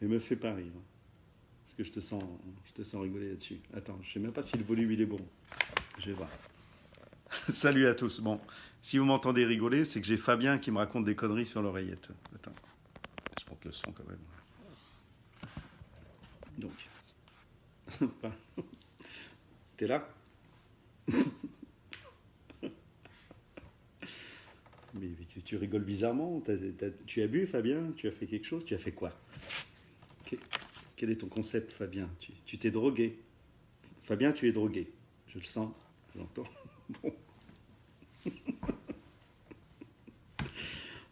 Mais me fais pas rire. Parce que je te sens, je te sens rigoler là-dessus. Attends, je sais même pas si le volume il est bon. Je vais voir. Salut à tous. Bon, si vous m'entendez rigoler, c'est que j'ai Fabien qui me raconte des conneries sur l'oreillette. Attends, je monte le son quand même. Donc, t'es là? Mais tu, tu rigoles bizarrement. Tu as bu, Fabien? Tu as fait quelque chose? Tu as fait quoi? Quel est ton concept, Fabien Tu t'es drogué. Fabien, tu es drogué. Je le sens, je l'entends. Bon.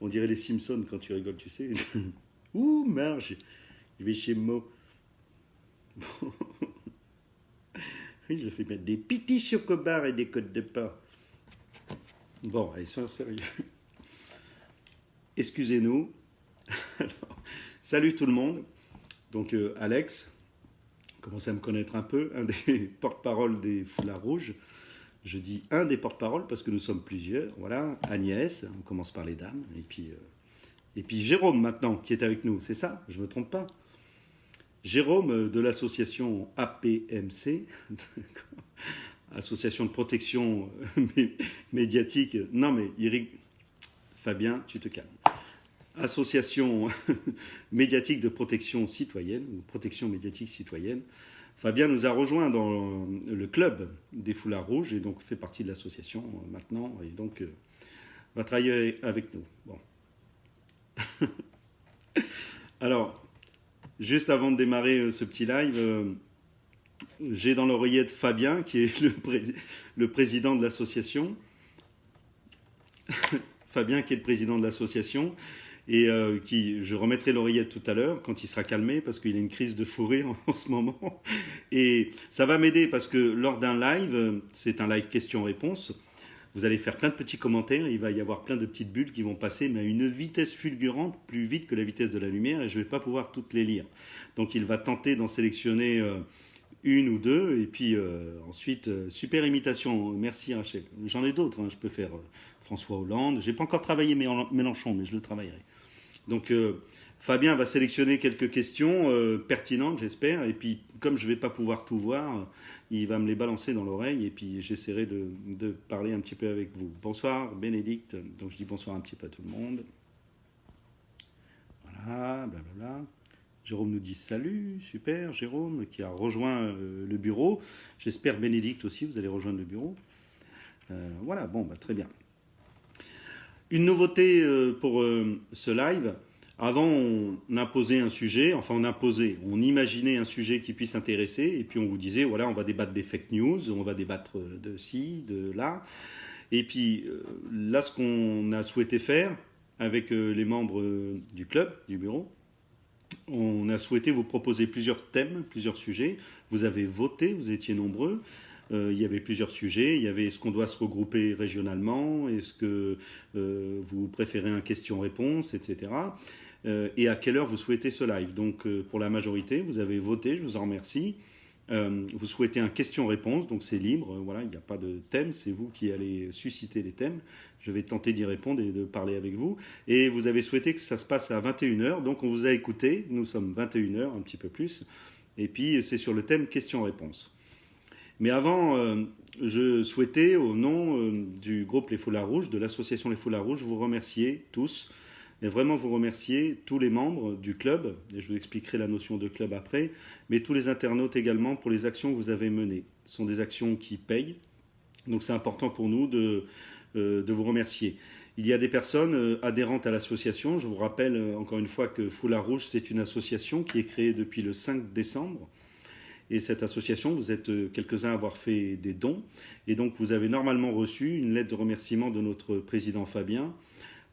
On dirait les Simpsons quand tu rigoles, tu sais. Ouh, Marge, je vais chez Mo. Bon. Oui, je fais mettre des petits chocobars et des côtes de pain. Bon, allez, soyons sérieux. Excusez-nous. Salut tout le monde. Donc, euh, Alex, commence à me connaître un peu, un des porte-parole des Foulards Rouges. Je dis un des porte-parole parce que nous sommes plusieurs. Voilà, Agnès, on commence par les dames. Et puis, euh, et puis Jérôme maintenant, qui est avec nous. C'est ça? Je ne me trompe pas? Jérôme euh, de l'association APMC, Association de protection mé- médiatique. Non, mais rig- Fabien, tu te calmes. Association médiatique de protection citoyenne, ou protection médiatique citoyenne. Fabien nous a rejoint dans le club des Foulards Rouges et donc fait partie de l'association euh, maintenant et donc euh, va travailler avec nous. Alors, juste avant de démarrer euh, ce petit live, j'ai dans l'oreillette Fabien qui est le président de l'association. Fabien qui est le président de l'association et euh, qui, je remettrai l'oreillette tout à l'heure quand il sera calmé parce qu'il a une crise de fou en ce moment. Et ça va m'aider parce que lors d'un live, c'est un live question-réponse, vous allez faire plein de petits commentaires, il va y avoir plein de petites bulles qui vont passer, mais à une vitesse fulgurante, plus vite que la vitesse de la lumière, et je ne vais pas pouvoir toutes les lire. Donc il va tenter d'en sélectionner euh, une ou deux, et puis euh, ensuite, super imitation, merci Rachel. J'en ai d'autres, hein. je peux faire François Hollande, j'ai pas encore travaillé Mélen- Mélenchon, mais je le travaillerai. Donc euh, Fabien va sélectionner quelques questions euh, pertinentes, j'espère, et puis comme je ne vais pas pouvoir tout voir, il va me les balancer dans l'oreille, et puis j'essaierai de, parler un petit peu avec vous. Bonsoir Bénédicte, donc je dis bonsoir un petit peu à tout le monde. Voilà, blablabla. Jérôme nous dit salut, super, Jérôme qui a rejoint euh, le bureau. J'espère Bénédicte aussi, vous allez rejoindre le bureau. Voilà, bon, bah, très bien. Une nouveauté euh, pour euh, ce live. Avant, on imposait un sujet, enfin on imposait, on imaginait un sujet qui puisse intéresser, et puis on vous disait, voilà, on va débattre des fake news, on va débattre de ci, de là. Et puis euh, là, ce qu'on a souhaité faire avec euh, les membres euh, du club, du bureau, on a souhaité vous proposer plusieurs thèmes, plusieurs sujets. Vous avez voté, vous étiez nombreux. Euh, il y avait plusieurs sujets. Il y avait est-ce qu'on doit se regrouper régionalement? Est-ce que euh, vous préférez un question-réponse, etc. Euh, et à quelle heure vous souhaitez ce live? Donc, pour la majorité, vous avez voté, je vous en remercie. Vous souhaitez un question-réponse, donc c'est libre, voilà, il n'y a pas de thème, c'est vous qui allez susciter les thèmes. Je vais tenter d'y répondre et de parler avec vous. Et vous avez souhaité que ça se passe à 21h, donc on vous a écouté, nous sommes 21h, un petit peu plus. Et puis c'est sur le thème question-réponse. Mais avant, euh, je souhaitais, au nom euh, du groupe Les Foulards Rouges, de l'association Les Foulards Rouges, vous remercier tous, et vraiment vous remercier tous les membres du club, et je vous expliquerai la notion de club après, mais tous les internautes également pour les actions que vous avez menées. Ce sont des actions qui payent, donc c'est important pour nous de, euh, vous remercier. Il y a des personnes adhérentes à l'association. Je vous rappelle encore une fois que Foulard Rouge, c'est une association qui est créée depuis le 5 décembre. Et cette association, vous êtes euh, quelques-uns à avoir fait des dons. Et donc, vous avez normalement reçu une lettre de remerciement de notre président Fabien,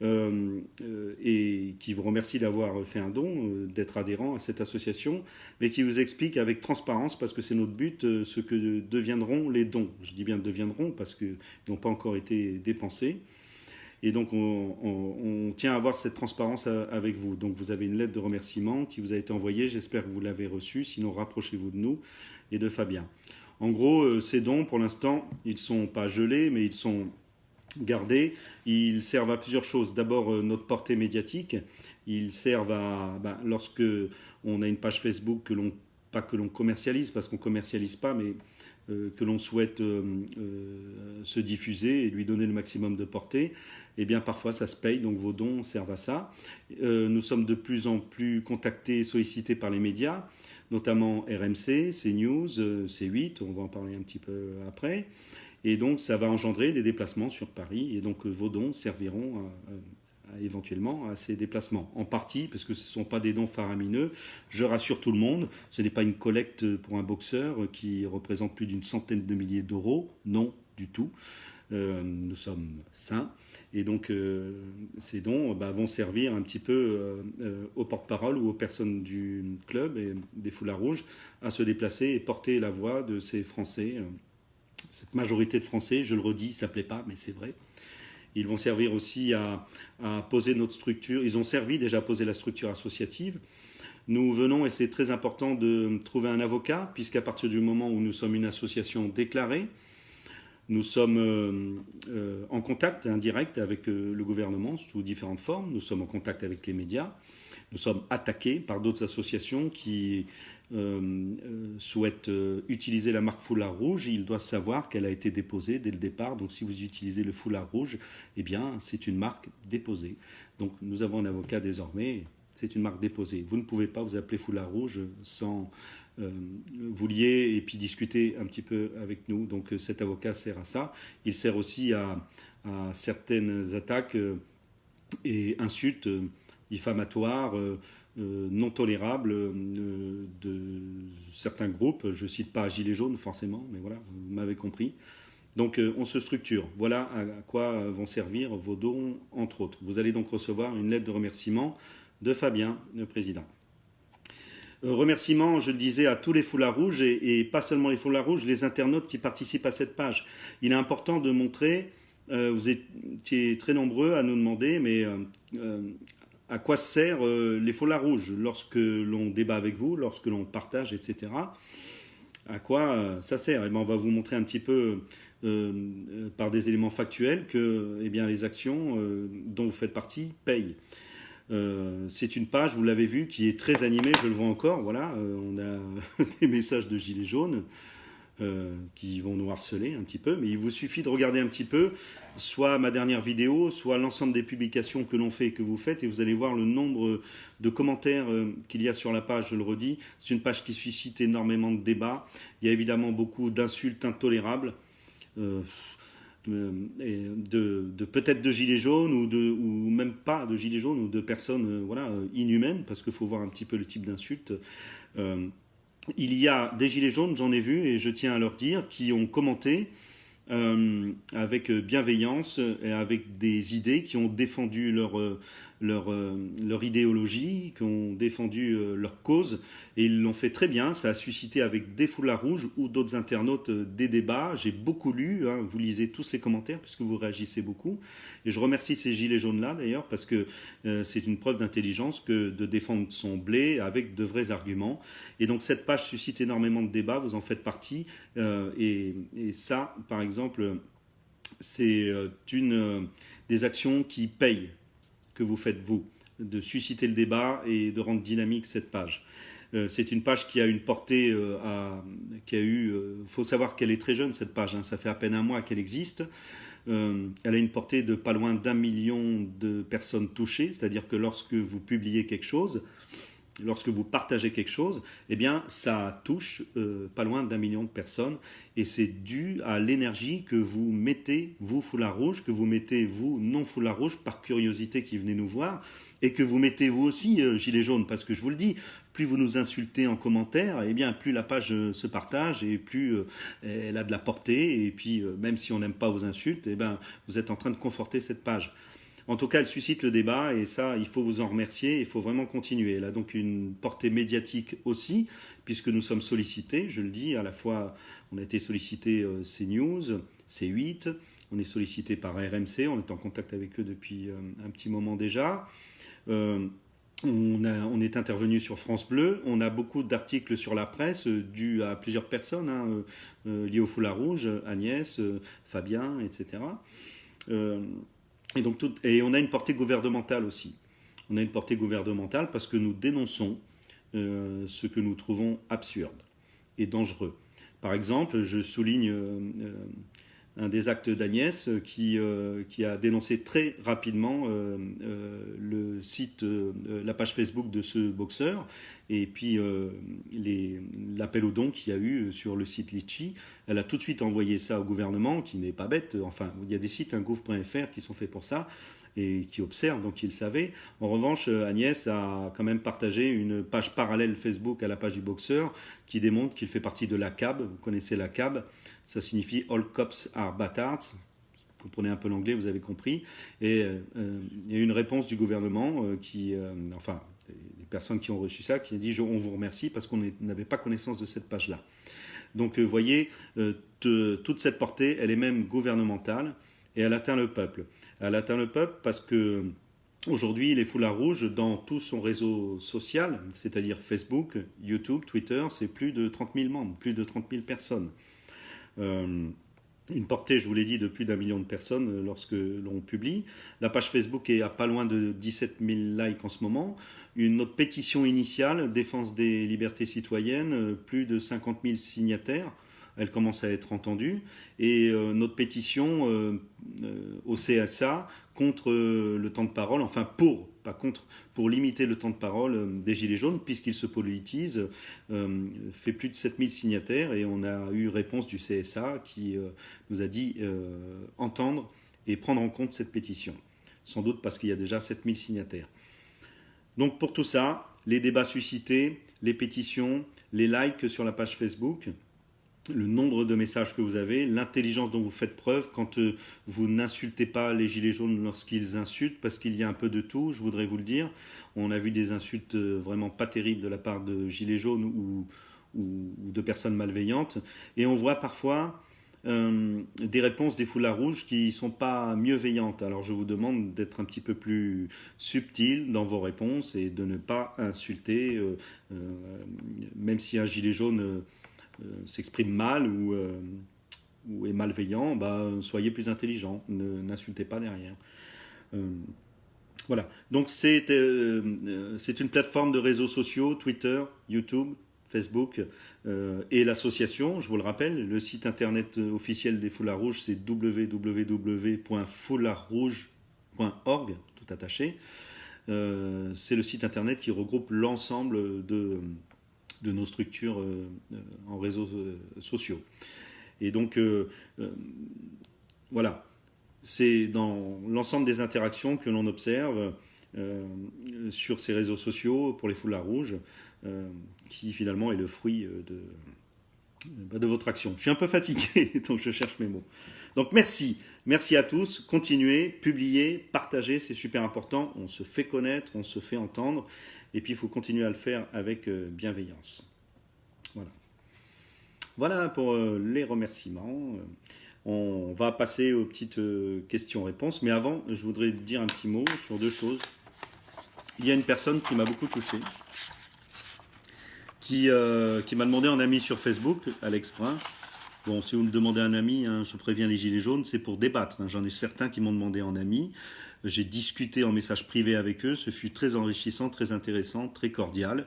euh, euh, et qui vous remercie d'avoir fait un don, d'être adhérent à cette association, mais qui vous explique avec transparence, parce que c'est notre but, ce que deviendront les dons. Je dis bien deviendront, parce qu'ils n'ont pas encore été dépensés. Et donc, on, tient à avoir cette transparence à- avec vous. Donc, vous avez une lettre de remerciement qui vous a été envoyée. J'espère que vous l'avez reçue. Sinon, rapprochez-vous de nous et de Fabien. En gros, euh, ces dons, pour l'instant, ils ne sont pas gelés, mais ils sont gardés. Ils servent à plusieurs choses. D'abord, euh, notre portée médiatique. Ils servent à, ben, lorsque on a une page Facebook que l'on pas que l'on commercialise, parce qu'on commercialise pas, mais euh, que l'on souhaite euh, euh, se diffuser et lui donner le maximum de portée, eh bien parfois ça se paye, donc vos dons servent à ça. nous sommes de plus en plus contactés, sollicités par les médias, notamment RMC, CNews, C8, on va en parler un petit peu après. Et donc ça va engendrer des déplacements sur Paris, et donc vos dons serviront à, éventuellement à ces déplacements. En partie, parce que ce ne sont pas des dons faramineux. Je rassure tout le monde, ce n'est pas une collecte pour un boxeur qui représente plus d'une centaine de milliers d'euros. Non, du tout. Euh, nous sommes sains. Et donc, euh, ces dons bah, vont servir un petit peu euh, aux porte-parole ou aux personnes du club et des foulards rouges à se déplacer et porter la voix de ces Français. Cette majorité de Français, je le redis, ça ne plaît pas, mais c'est vrai, ils vont servir aussi à, poser notre structure. Ils ont servi déjà à poser la structure associative. Nous venons, et c'est très important, de trouver un avocat, puisqu'à partir du moment où nous sommes une association déclarée, nous sommes euh, euh, en contact indirect avec euh, le gouvernement sous différentes formes. Nous sommes en contact avec les médias. Nous sommes attaqués par d'autres associations qui euh, euh, souhaite euh, utiliser la marque foulard rouge, ils doivent savoir qu'elle a été déposée dès le départ. Donc si vous utilisez le foulard rouge, eh bien c'est une marque déposée. Donc nous avons un avocat désormais, c'est une marque déposée. Vous ne pouvez pas vous appeler foulard rouge sans vous lier et puis discuter un petit peu avec nous. Donc cet avocat sert à ça. Il sert aussi à, certaines attaques et insultes diffamatoires euh, non tolérable euh, de certains groupes. Je ne cite pas Gilets jaunes forcément, mais voilà, vous m'avez compris. Donc euh, on se structure. Voilà à quoi vont servir vos dons, entre autres. Vous allez donc recevoir une lettre de remerciement de Fabien, le président. Remerciement, je le disais, à tous les foulards rouges et, pas seulement les foulards rouges, les internautes qui participent à cette page. Il est important de montrer, vous étiez très nombreux à nous demander, mais à quoi servent euh, les foulards rouges lorsque l'on débat avec vous, lorsque l'on partage, etc. À quoi euh, ça sert? Eh bien, On va vous montrer un petit peu euh, par des éléments factuels que eh bien, les actions dont vous faites partie payent. c'est une page, vous l'avez vu, qui est très animée, je le vois encore. Voilà, on a des messages de gilets jaunes. Euh, qui vont nous harceler un petit peu, mais il vous suffit de regarder un petit peu, soit ma dernière vidéo, soit l'ensemble des publications que l'on fait et que vous faites, et vous allez voir le nombre de commentaires euh, qu'il y a sur la page, je le redis. C'est une page qui suscite énormément de débats. Il y a évidemment beaucoup d'insultes intolérables. Euh, de, peut-être de gilets jaunes ou, même pas de gilets jaunes ou de personnes voilà, inhumaines, parce qu'il faut voir un petit peu le type d'insultes il y a des gilets jaunes, j'en ai vu, et je tiens à leur dire, qui ont commenté euh, avec bienveillance et avec des idées, qui ont défendu leur, euh, leur, euh, leur idéologie, qui ont défendu euh, leur cause, et ils l'ont fait très bien. Ça a suscité avec des foulards rouges ou d'autres internautes euh, des débats. J'ai beaucoup lu, hein. vous lisez tous les commentaires puisque vous réagissez beaucoup. Et je remercie ces gilets jaunes-là d'ailleurs parce que c'est une preuve d'intelligence que de défendre son blé avec de vrais arguments. Et donc cette page suscite énormément de débats, vous en faites partie. et, ça, par exemple, c'est une des actions qui payent que vous faites vous, de susciter le débat et de rendre dynamique cette page. Euh, c'est une page qui a une portée, euh, qui a eu, il euh, faut savoir qu'elle est très jeune cette page, hein, ça fait à peine un mois qu'elle existe. elle a une portée de pas loin d'un million de personnes touchées, c'est-à-dire que lorsque vous publiez quelque chose, lorsque vous partagez quelque chose, eh bien, ça touche euh, pas loin d'un million de personnes. Et c'est dû à l'énergie que vous mettez, vous, foulard rouge, que vous mettez, vous, non foulard rouge, par curiosité qui venez nous voir et que vous mettez, vous aussi, euh, gilet jaune, parce que je vous le dis, plus vous nous insultez en commentaire, eh bien, plus la page euh, se partage et plus elle a de la portée. Et puis, même si on n'aime pas vos insultes, eh bien, vous êtes en train de conforter cette page. En tout cas, elle suscite le débat et ça, il faut vous en remercier. Il faut vraiment continuer. Elle a donc une portée médiatique aussi, puisque nous sommes sollicités. Je le dis, à la fois, on a été sollicité euh, CNews, C8, on est sollicité par RMC. On est en contact avec eux depuis euh, un petit moment déjà. Euh, on, est intervenu sur France Bleu. On a beaucoup d'articles sur la presse dus à plusieurs personnes hein, liées au foulard rouge, Agnès, Fabien, etc. Et, on a une portée gouvernementale aussi. on a une portée gouvernementale parce que nous dénonçons euh, ce que nous trouvons absurde et dangereux. Par exemple, je souligne euh, euh, un des actes d'Agnès qui, qui, a dénoncé très rapidement le site, la page Facebook de ce boxeur et puis l'appel au don qu'il y a eu sur le site Litchi. Elle a tout de suite envoyé ça au gouvernement qui n'est pas bête. Enfin, il y a des sites, un gouv.fr qui sont faits pour ça et qui observe, donc il savait. En revanche, euh, Agnès a quand même partagé une page parallèle Facebook à la page du boxeur qui démontre qu'il fait partie de la CAB. Vous connaissez la CAB, ça signifie All Cops Are Batards. Vous prenez un peu l'anglais, vous avez compris. Et euh, il y a eu une réponse du gouvernement euh, qui, enfin, les personnes qui ont reçu ça, qui a dit on vous remercie parce qu'on n'avait pas connaissance de cette page-là. Donc, vous voyez, toute cette portée, elle est même gouvernementale et elle atteint le peuple. Elle atteint le peuple parce que aujourd'hui, les foulards rouges, dans tout son réseau social, c'est-à-dire Facebook, YouTube, Twitter, c'est plus de 30 000 membres, plus de 30 000 personnes. Euh, une portée, je vous l'ai dit, de plus d'un million de personnes lorsque l'on publie. La page Facebook est à pas loin de 17 000 likes en ce moment. Une autre pétition initiale, défense des libertés citoyennes, plus de 50 000 signataires elle commence à être entendue. Et euh, notre pétition euh, euh, au CSA contre le temps de parole, enfin pour, pas contre, pour limiter le temps de parole des Gilets jaunes, puisqu'ils se politisent, fait plus de 7000 signataires et on a eu réponse du CSA qui nous a dit entendre et prendre en compte cette pétition. Sans doute parce qu'il y a déjà 7000 signataires. Donc pour tout ça, les débats suscités, les pétitions, les likes sur la page Facebook, le nombre de messages que vous avez, l'intelligence dont vous faites preuve quand euh, vous n'insultez pas les gilets jaunes lorsqu'ils insultent, parce qu'il y a un peu de tout, je voudrais vous le dire. On a vu des insultes euh, vraiment pas terribles de la part de gilets jaunes ou, de personnes malveillantes, et on voit parfois euh, des réponses des foulards rouges qui ne sont pas mieux veillantes. Alors je vous demande d'être un petit peu plus subtil dans vos réponses et de ne pas insulter, même si un gilet jaune s'exprime mal ou, euh, est malveillant, bah, soyez plus intelligent, n'insultez pas derrière. Euh, voilà, donc c'est une plateforme de réseaux sociaux, Twitter, YouTube, Facebook et l'association, je vous le rappelle, le site internet officiel des Foulards Rouges, c'est www.foulardrouge.org, tout attaché. c'est le site internet qui regroupe l'ensemble de, de nos structures euh, euh, en réseaux euh, sociaux. Et donc, voilà, c'est dans l'ensemble des interactions que l'on observe sur ces réseaux sociaux pour les foulards rouges, qui finalement est le fruit de, bah, de votre action. Je suis un peu fatigué, donc je cherche mes mots. Donc merci, merci à tous. Continuez, publiez, partagez, c'est super important. On se fait connaître, on se fait entendre. Et puis, il faut continuer à le faire avec euh, bienveillance. Voilà. Voilà pour euh, les remerciements. Euh, on va passer aux petites questions-réponses. Mais avant, je voudrais dire un petit mot sur deux choses. Il y a une personne qui m'a beaucoup touché, qui, qui m'a demandé un ami sur Facebook, Alex Brun. Bon, si vous me demandez un ami, hein, je préviens les Gilets jaunes, c'est pour débattre. Hein. J'en ai certains qui m'ont demandé en ami. J'ai discuté en message privé avec eux. Ce fut très enrichissant, très intéressant, très cordial.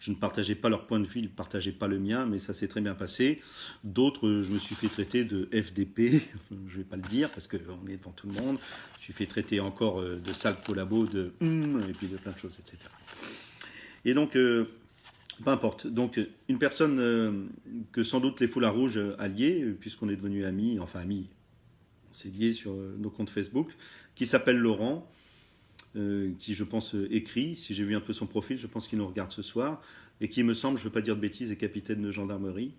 Je ne partageais pas leur point de vue, ils ne partageaient pas le mien, mais ça s'est très bien passé. D'autres, je me suis fait traiter de FDP, je ne vais pas le dire parce qu'on est devant tout le monde. Je suis fait traiter encore euh, de sale collabo, de hum, et puis de plein de choses, etc. Et donc, euh, peu importe. Donc, une personne euh, que sans doute les foulards rouges alliés, puisqu'on est devenus amis, enfin amis, on s'est liés sur nos comptes Facebook, qui s'appelle Laurent, euh, qui je pense écrit, si j'ai vu un peu son profil, je pense qu'il nous regarde ce soir, et qui me semble, je ne veux pas dire de bêtises, est capitaine de gendarmerie.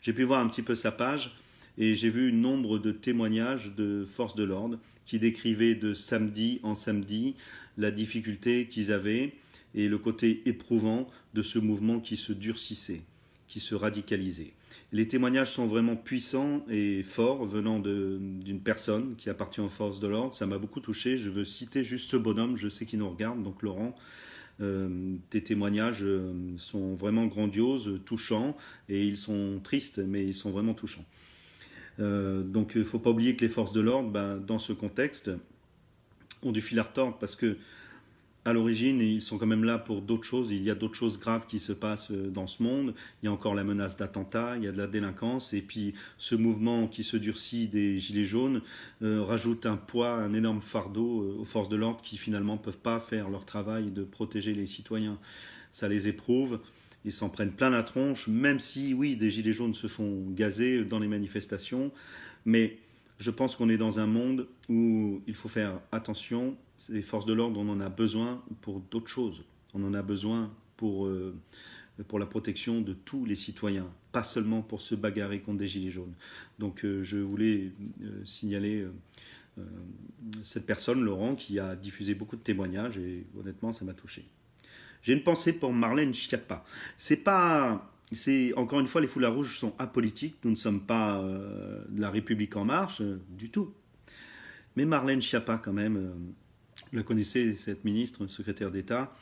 J'ai pu voir un petit peu sa page, et j'ai vu nombre de témoignages de forces de l'ordre qui décrivaient de samedi en samedi la difficulté qu'ils avaient et le côté éprouvant de ce mouvement qui se durcissait qui se radicalisaient. Les témoignages sont vraiment puissants et forts venant d'une personne qui appartient aux forces de l'ordre. Ça m'a beaucoup touché. Je veux citer juste ce bonhomme, je sais qu'il nous regarde, donc Laurent. Euh, tes témoignages euh, sont vraiment grandioses, touchants, et ils sont tristes, mais ils sont vraiment touchants. Euh, donc il ne faut pas oublier que les forces de l'ordre, ben, dans ce contexte, ont du fil à retordre parce que à l'origine, ils sont quand même là pour d'autres choses. Il y a d'autres choses graves qui se passent euh, dans ce monde. Il y a encore la menace d'attentat, il y a de la délinquance, et puis ce mouvement qui se durcit des Gilets jaunes euh, rajoute un poids, un énorme fardeau euh, aux forces de l'ordre qui finalement ne peuvent pas faire leur travail de protéger les citoyens. Ça les éprouve. Ils s'en prennent plein la tronche, même si, oui, des Gilets jaunes se font gazer dans les manifestations. Mais je pense qu'on est dans un monde où il faut faire attention. Les forces de l'ordre, on en a besoin pour d'autres choses. On en a besoin pour, euh, pour la protection de tous les citoyens, pas seulement pour se bagarrer contre des gilets jaunes. Donc euh, je voulais euh, signaler cette personne, Laurent, qui a diffusé beaucoup de témoignages et honnêtement, ça m'a touché. J'ai une pensée pour Marlène Schiappa. C'est pas c'est encore une fois, les foulards rouges sont apolitiques. Nous ne sommes pas de la République en marche du tout. Mais Marlène Schiappa, quand même, vous la connaissez, cette ministre, secrétaire d'État,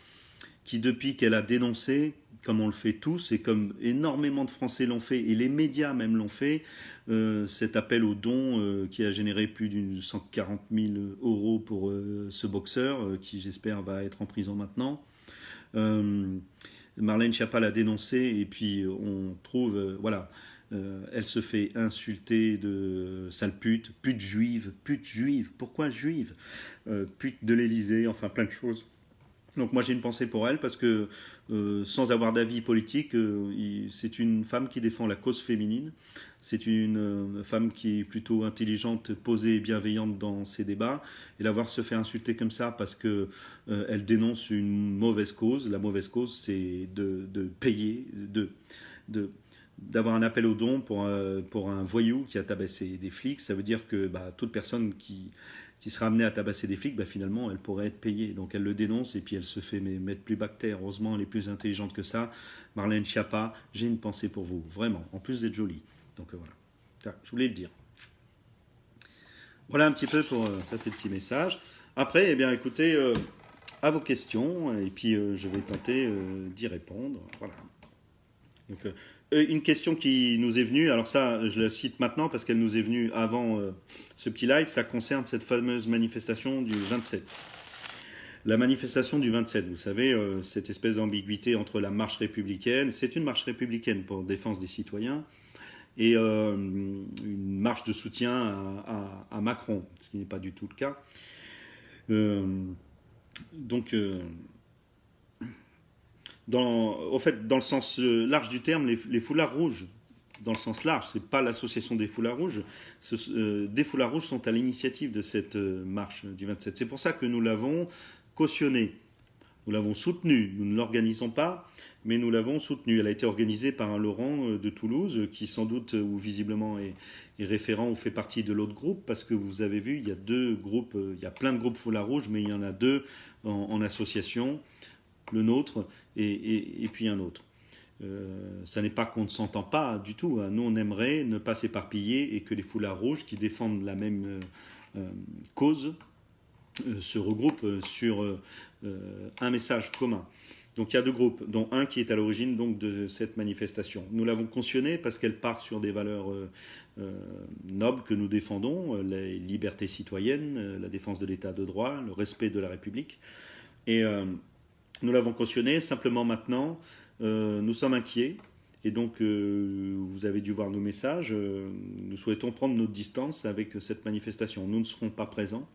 qui depuis qu'elle a dénoncé, comme on le fait tous et comme énormément de Français l'ont fait et les médias même l'ont fait, cet appel aux dons qui a généré plus d'une 140 000 euros pour ce boxeur qui j'espère va être en prison maintenant. Marlène Schiappa l'a dénoncé et puis on trouve, euh, voilà, euh, elle se fait insulter de sale pute, pute juive, pute juive, pourquoi juive euh, Pute de l'Elysée, enfin plein de choses. Donc moi j'ai une pensée pour elle parce que sans avoir d'avis politique, c'est une femme qui défend la cause féminine. C'est une femme qui est plutôt intelligente, posée et bienveillante dans ses débats. Et la voir se faire insulter comme ça parce que euh, elle dénonce une mauvaise cause. La mauvaise cause, c'est de, payer, de, d'avoir un appel au don pour, un, pour un voyou qui a tabassé des flics. Ça veut dire que bah, toute personne qui, qui sera amenée à tabasser des flics, bah, finalement, elle pourrait être payée. Donc elle le dénonce et puis elle se fait mettre plus bactère. Heureusement, elle est plus intelligente que ça. Marlène Schiappa, j'ai une pensée pour vous, vraiment. En plus d'être jolie. Donc euh, voilà, je voulais le dire. Voilà un petit peu pour euh, ça, c'est le petit message. Après, eh bien, écoutez, à vos questions et puis euh, je vais tenter euh, d'y répondre. Voilà. Donc, euh, une question qui nous est venue, alors ça je la cite maintenant parce qu'elle nous est venue avant ce petit live, ça concerne cette fameuse manifestation du 27. La manifestation du 27, vous savez, cette espèce d'ambiguïté entre la marche républicaine, c'est une marche républicaine pour défense des citoyens, et une marche de soutien à, à, Macron, ce qui n'est pas du tout le cas donc, euh, dans, au fait, dans le sens euh, large du terme, les, foulards rouges, dans le sens large, c'est pas l'association des foulards rouges, euh, des foulards rouges sont à l'initiative de cette marche du 27. C'est pour ça que nous l'avons cautionné. Nous l'avons soutenu, nous ne l'organisons pas, mais nous l'avons soutenu. Elle a été organisée par un Laurent de Toulouse, qui sans doute ou visiblement est, référent ou fait partie de l'autre groupe, parce que vous avez vu, il y a deux groupes, il y a plein de groupes Foulard Rouge, mais il y en a deux en, association, le nôtre et, puis un autre. Euh, ça n'est pas qu'on ne s'entend pas du tout. Hein. Nous, on aimerait ne pas s'éparpiller et que les foulards rouges qui défendent la même euh, euh, cause se regroupent sur un message commun. Donc il y a deux groupes, dont un qui est à l'origine donc de cette manifestation. Nous l'avons cautionné parce qu'elle part sur des valeurs nobles que nous défendons, les libertés citoyennes, la défense de l'état de droit, le respect de la République. Et nous l'avons cautionné. Simplement maintenant, euh, nous sommes inquiets. Et donc, euh, vous avez dû voir nos messages. Euh, nous souhaitons prendre notre distance avec cette manifestation. Nous ne serons pas présents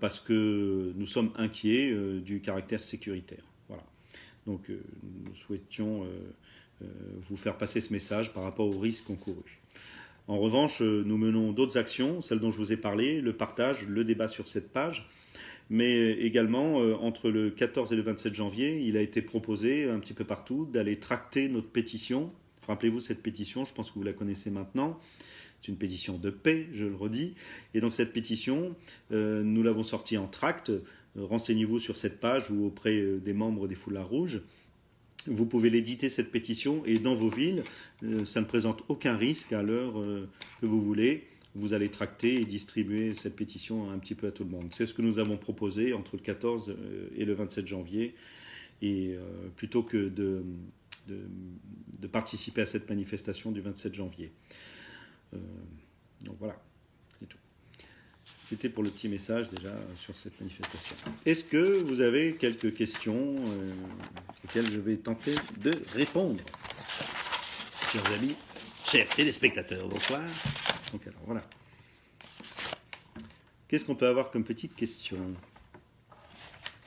parce que nous sommes inquiets du caractère sécuritaire. Voilà. Donc, nous souhaitions vous faire passer ce message par rapport aux risques encourus. En revanche, nous menons d'autres actions, celles dont je vous ai parlé, le partage, le débat sur cette page mais également euh, entre le 14 et le 27 janvier, il a été proposé un petit peu partout d'aller tracter notre pétition. Rappelez-vous cette pétition, je pense que vous la connaissez maintenant. C'est une pétition de paix, je le redis. Et donc cette pétition, euh, nous l'avons sortie en tract. Euh, renseignez-vous sur cette page ou auprès des membres des Foulards Rouges. Vous pouvez l'éditer, cette pétition, et dans vos villes, ça ne présente aucun risque à l'heure que vous voulez vous allez tracter et distribuer cette pétition un petit peu à tout le monde. C'est ce que nous avons proposé entre le 14 euh, et le 27 janvier. Et euh, plutôt que de, participer à cette manifestation du 27 janvier. Euh, donc voilà, c'est tout. C'était pour le petit message déjà sur cette manifestation. Est-ce que vous avez quelques questions auxquelles je vais tenter de répondre? Chers amis, chers téléspectateurs, bonsoir. Alors voilà. Qu'est-ce qu'on peut avoir comme petite question?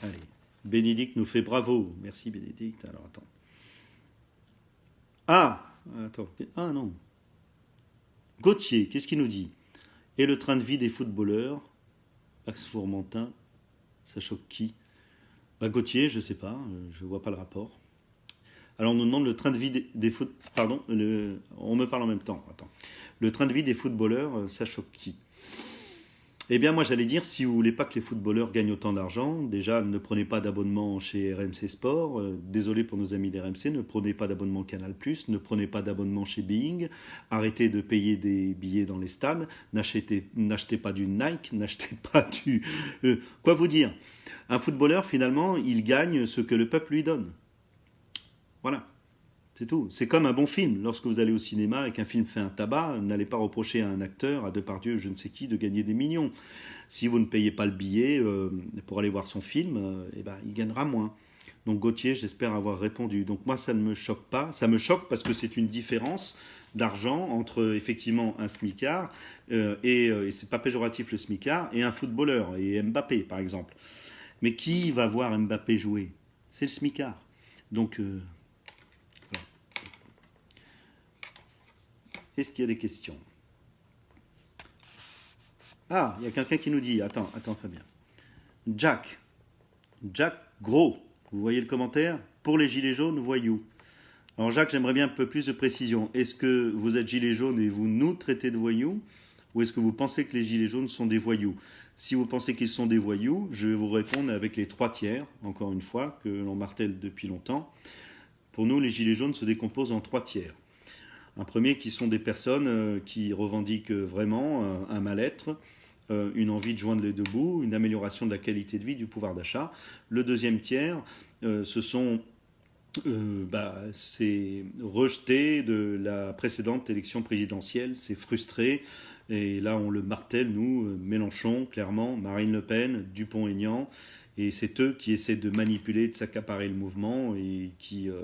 Allez, Bénédicte nous fait bravo. Merci Bénédicte. Alors attends. Ah Attends. Ah non. Gauthier, qu'est-ce qu'il nous dit? Et le train de vie des footballeurs Axe Fourmentin, ça choque qui? Bah, Gauthier, je ne sais pas, euh, je ne vois pas le rapport. Alors on nous demande le train de vie des, des. Pardon, on me parle en même temps. Attends. Le train de vie des footballeurs, euh, ça choque qui? Eh bien, moi, j'allais dire, si vous voulez pas que les footballeurs gagnent autant d'argent, déjà, ne prenez pas d'abonnement chez RMC Sport. Euh, désolé pour nos amis d'RMC, ne prenez pas d'abonnement Canal+, ne prenez pas d'abonnement chez Bing. Arrêtez de payer des billets dans les stades. N'achetez, pas du Nike, n'achetez pas du... Euh, quoi vous dire? Un footballeur, finalement, il gagne ce que le peuple lui donne. Voilà. C'est tout. C'est comme un bon film. Lorsque vous allez au cinéma et qu'un film fait un tabac, n'allez pas reprocher à un acteur, à Depardieu, je ne sais qui, de gagner des millions. Si vous ne payez pas le billet euh, pour aller voir son film, euh, eh ben, il gagnera moins. Donc Gauthier, j'espère avoir répondu. Donc moi, ça ne me choque pas. Ça me choque parce que c'est une différence d'argent entre effectivement un smicard, euh, et, et c'est pas péjoratif le smicard, et un footballeur, et Mbappé par exemple. Mais qui va voir Mbappé jouer? C'est le smicard. Donc Est-ce qu'il y a des questions? Ah, il y a quelqu'un qui nous dit, attends, attends Fabien. Jack, Jack Gros, vous voyez le commentaire? Pour les gilets jaunes, voyous. Alors Jacques, j'aimerais bien un peu plus de précision. Est-ce que vous êtes gilets jaunes et vous nous traitez de voyous? Ou est-ce que vous pensez que les gilets jaunes sont des voyous? Si vous pensez qu'ils sont des voyous, je vais vous répondre avec les trois tiers, encore une fois, que l'on martèle depuis longtemps. Pour nous, les gilets jaunes se décomposent en trois tiers. Un premier qui sont des personnes euh, qui revendiquent vraiment euh, un mal-être, euh, une envie de joindre les deux bouts, une amélioration de la qualité de vie, du pouvoir d'achat. Le deuxième tiers, ce sont bah, c'est rejeté de la précédente élection présidentielle, c'est frustré. Et là, on le martèle, nous, Mélenchon, clairement, Marine Le Pen, Dupont-Aignan. Et c'est eux qui essaient de manipuler, de s'accaparer le mouvement et qui euh,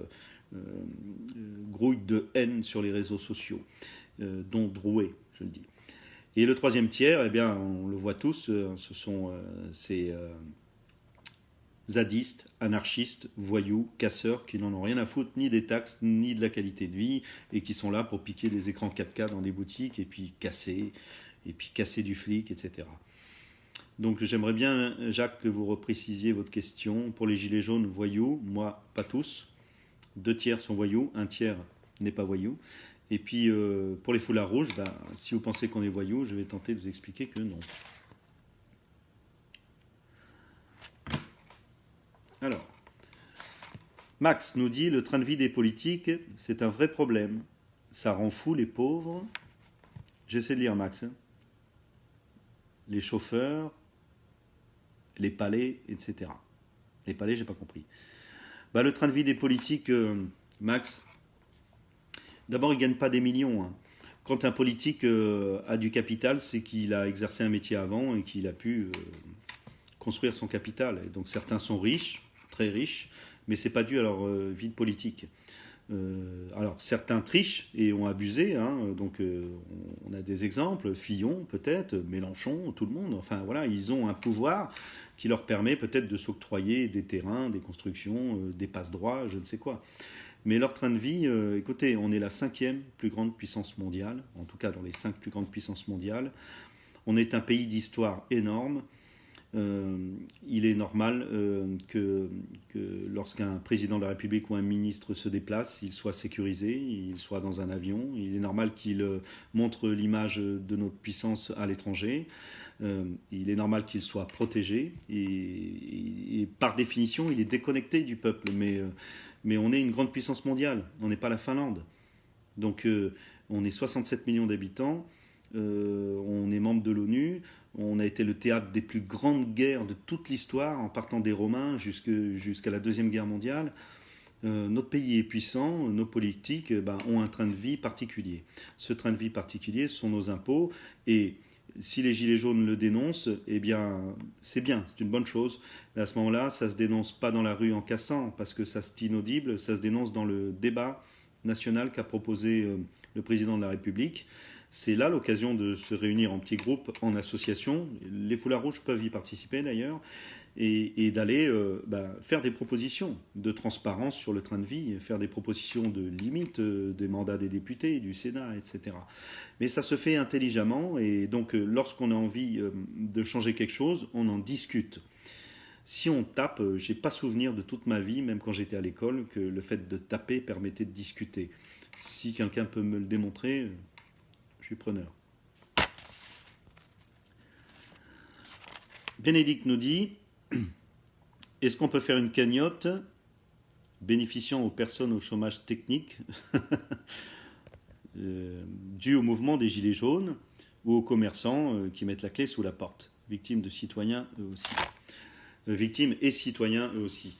grouille de haine sur les réseaux sociaux, euh, dont Drouet, je le dis. Et le troisième tiers, eh bien, on le voit tous, euh, ce sont ces zadistes, anarchistes, voyous, casseurs qui n'en ont rien à foutre ni des taxes ni de la qualité de vie et qui sont là pour piquer des écrans 4K dans des boutiques et puis casser et puis casser du flic, etc. Donc j'aimerais bien, Jacques, que vous reprécisiez votre question. Pour les gilets jaunes, voyous, moi, pas tous deux tiers sont voyous, un tiers n'est pas voyou. Et puis euh, pour les foulards rouges, ben, si vous pensez qu'on est voyou, je vais tenter de vous expliquer que non. Alors, Max nous dit le train de vie des politiques, c'est un vrai problème. Ça rend fou les pauvres. J'essaie de lire Max. Hein. Les chauffeurs, les palais, etc. Les palais, j'ai pas compris. Bah, le train de vie des politiques, euh, Max, d'abord, ils ne gagnent pas des millions. Hein. Quand un politique euh, a du capital, c'est qu'il a exercé un métier avant et qu'il a pu euh, construire son capital. Donc certains sont riches, très riches, mais ce n'est pas dû à leur vie de politique. alors certains trichent et ont abusé, hein. donc on a des exemples, Fillon peut-être, Mélenchon, tout le monde, enfin voilà, ils ont un pouvoir qui leur permet peut-être de s'octroyer des terrains, des constructions, euh, des passe-droits, je ne sais quoi. Mais leur train de vie, euh, écoutez, on est la cinquième plus grande puissance mondiale, en tout cas dans les cinq plus grandes puissances mondiales. On est un pays d'histoire énorme. Euh, il est normal que, que lorsqu'un président de la République ou un ministre se déplace, il soit sécurisé, il soit dans un avion. Il est normal qu'il montre l'image de notre puissance à l'étranger. Euh, il est normal qu'il soit protégé et, par définition, il est déconnecté du peuple. Mais, euh, mais on est une grande puissance mondiale, on n'est pas la Finlande. Donc euh, on est 67 millions d'habitants, on est membre de l'ONU, on a été le théâtre des plus grandes guerres de toute l'histoire, en partant des Romains jusqu'à la Deuxième Guerre mondiale. notre pays est puissant, nos politiques ben, ont un train de vie particulier. Ce train de vie particulier ce sont nos impôts et si les Gilets jaunes le dénoncent, eh bien, c'est bien, c'est une bonne chose. À ce moment-là, ça ne se dénonce pas dans la rue en cassant, parce que ça c'est inaudible, ça se dénonce dans le débat national qu'a proposé euh, le président de la République. C'est là l'occasion de se réunir en petits groupes, en association. Les foulards rouges peuvent y participer d'ailleurs et, d'aller euh, bah, faire des propositions de transparence sur le train de vie, faire des propositions de limite euh, des mandats des députés, du Sénat, etc. Mais ça se fait intelligemment et donc euh, lorsqu'on a envie de changer quelque chose, on en discute. Si on tape, j'ai pas souvenir de toute ma vie, même quand j'étais à l'école, que le fait de taper permettait de discuter. Si quelqu'un peut me le démontrer, je suis preneur. Bénédicte nous dit est-ce qu'on peut faire une cagnotte bénéficiant aux personnes au chômage technique euh, dû au mouvement des Gilets jaunes ou aux commerçants euh, qui mettent la clé sous la porte, victimes de citoyens eux aussi euh, Victimes et citoyens eux aussi.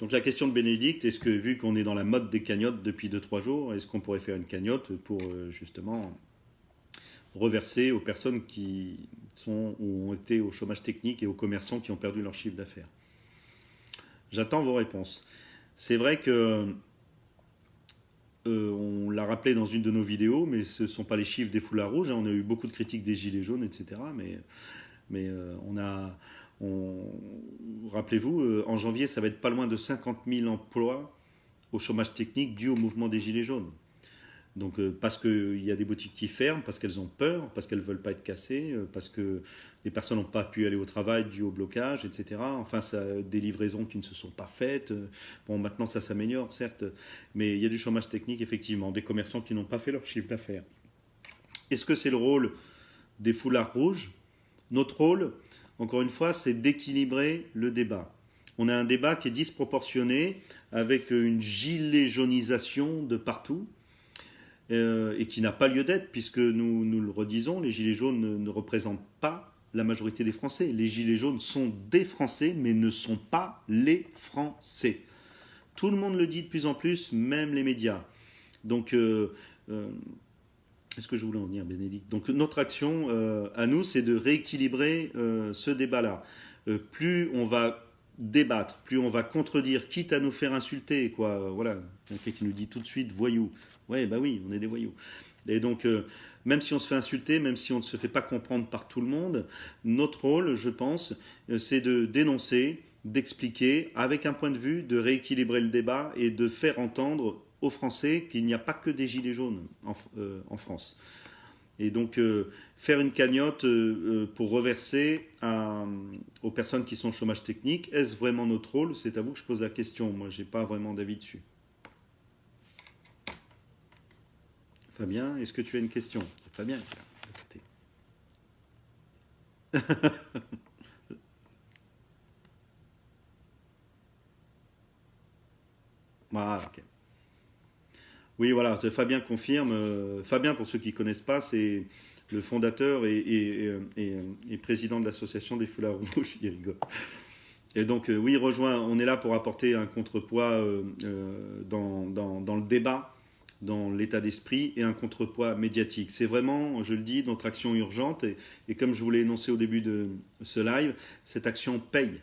Donc la question de Bénédicte, est-ce que vu qu'on est dans la mode des cagnottes depuis 2-3 jours, est-ce qu'on pourrait faire une cagnotte pour justement reverser aux personnes qui sont, ont été au chômage technique et aux commerçants qui ont perdu leur chiffre d'affaires J'attends vos réponses. C'est vrai que euh, on l'a rappelé dans une de nos vidéos, mais ce ne sont pas les chiffres des foulards rouges. Hein. On a eu beaucoup de critiques des gilets jaunes, etc. Mais, mais euh, on a, rappelez-vous, euh, en janvier, ça va être pas loin de 50 000 emplois au chômage technique dû au mouvement des gilets jaunes. Donc euh, parce qu'il y a des boutiques qui ferment, parce qu'elles ont peur, parce qu'elles ne veulent pas être cassées, euh, parce que des personnes n'ont pas pu aller au travail dû au blocage, etc. Enfin, des livraisons qui ne se sont pas faites. Bon, maintenant ça s'améliore, certes, mais il y a du chômage technique, effectivement, des commerçants qui n'ont pas fait leur chiffre d'affaires. Est-ce que c'est le rôle des foulards rouges? Notre rôle, encore une fois, c'est d'équilibrer le débat. On a un débat qui est disproportionné, avec une gilet jaunisation de partout euh, et qui n'a pas lieu d'être, puisque nous, nous le redisons, les Gilets jaunes ne, représentent pas la majorité des Français. Les Gilets jaunes sont des Français, mais ne sont pas les Français. Tout le monde le dit de plus en plus, même les médias. Donc, euh, euh, est-ce que je voulais en venir, Bénédicte? Donc, notre action à nous, c'est de rééquilibrer ce débat-là. plus on va débattre, plus on va contredire, quitte à nous faire insulter, quoi. Voilà, quelqu'un qui nous dit tout de suite voyou. Ouais, bah oui, on est des voyous. Et donc, euh, même si on se fait insulter, même si on ne se fait pas comprendre par tout le monde, notre rôle, je pense, euh, c'est de dénoncer, d'expliquer, avec un point de vue, de rééquilibrer le débat et de faire entendre aux Français qu'il n'y a pas que des gilets jaunes en, euh, France. Et donc, faire une cagnotte pour reverser aux personnes qui sont au chômage technique, est-ce vraiment notre rôle? C'est à vous que je pose la question. Moi, je n'ai pas vraiment d'avis dessus. Fabien, est-ce que tu as une question? Fabien, voilà, ok. Oui, voilà, Fabien confirme. Euh, Fabien, pour ceux qui ne connaissent pas, c'est le fondateur et, président de l'association des foulards rouges. Il rigole. Et donc, euh, oui, rejoint, on est là pour apporter un contrepoids euh, dans, le débat dans l'état d'esprit et un contrepoids médiatique. C'est vraiment, je le dis, notre action urgente et, comme je vous l'ai énoncé au début de ce live, cette action paye.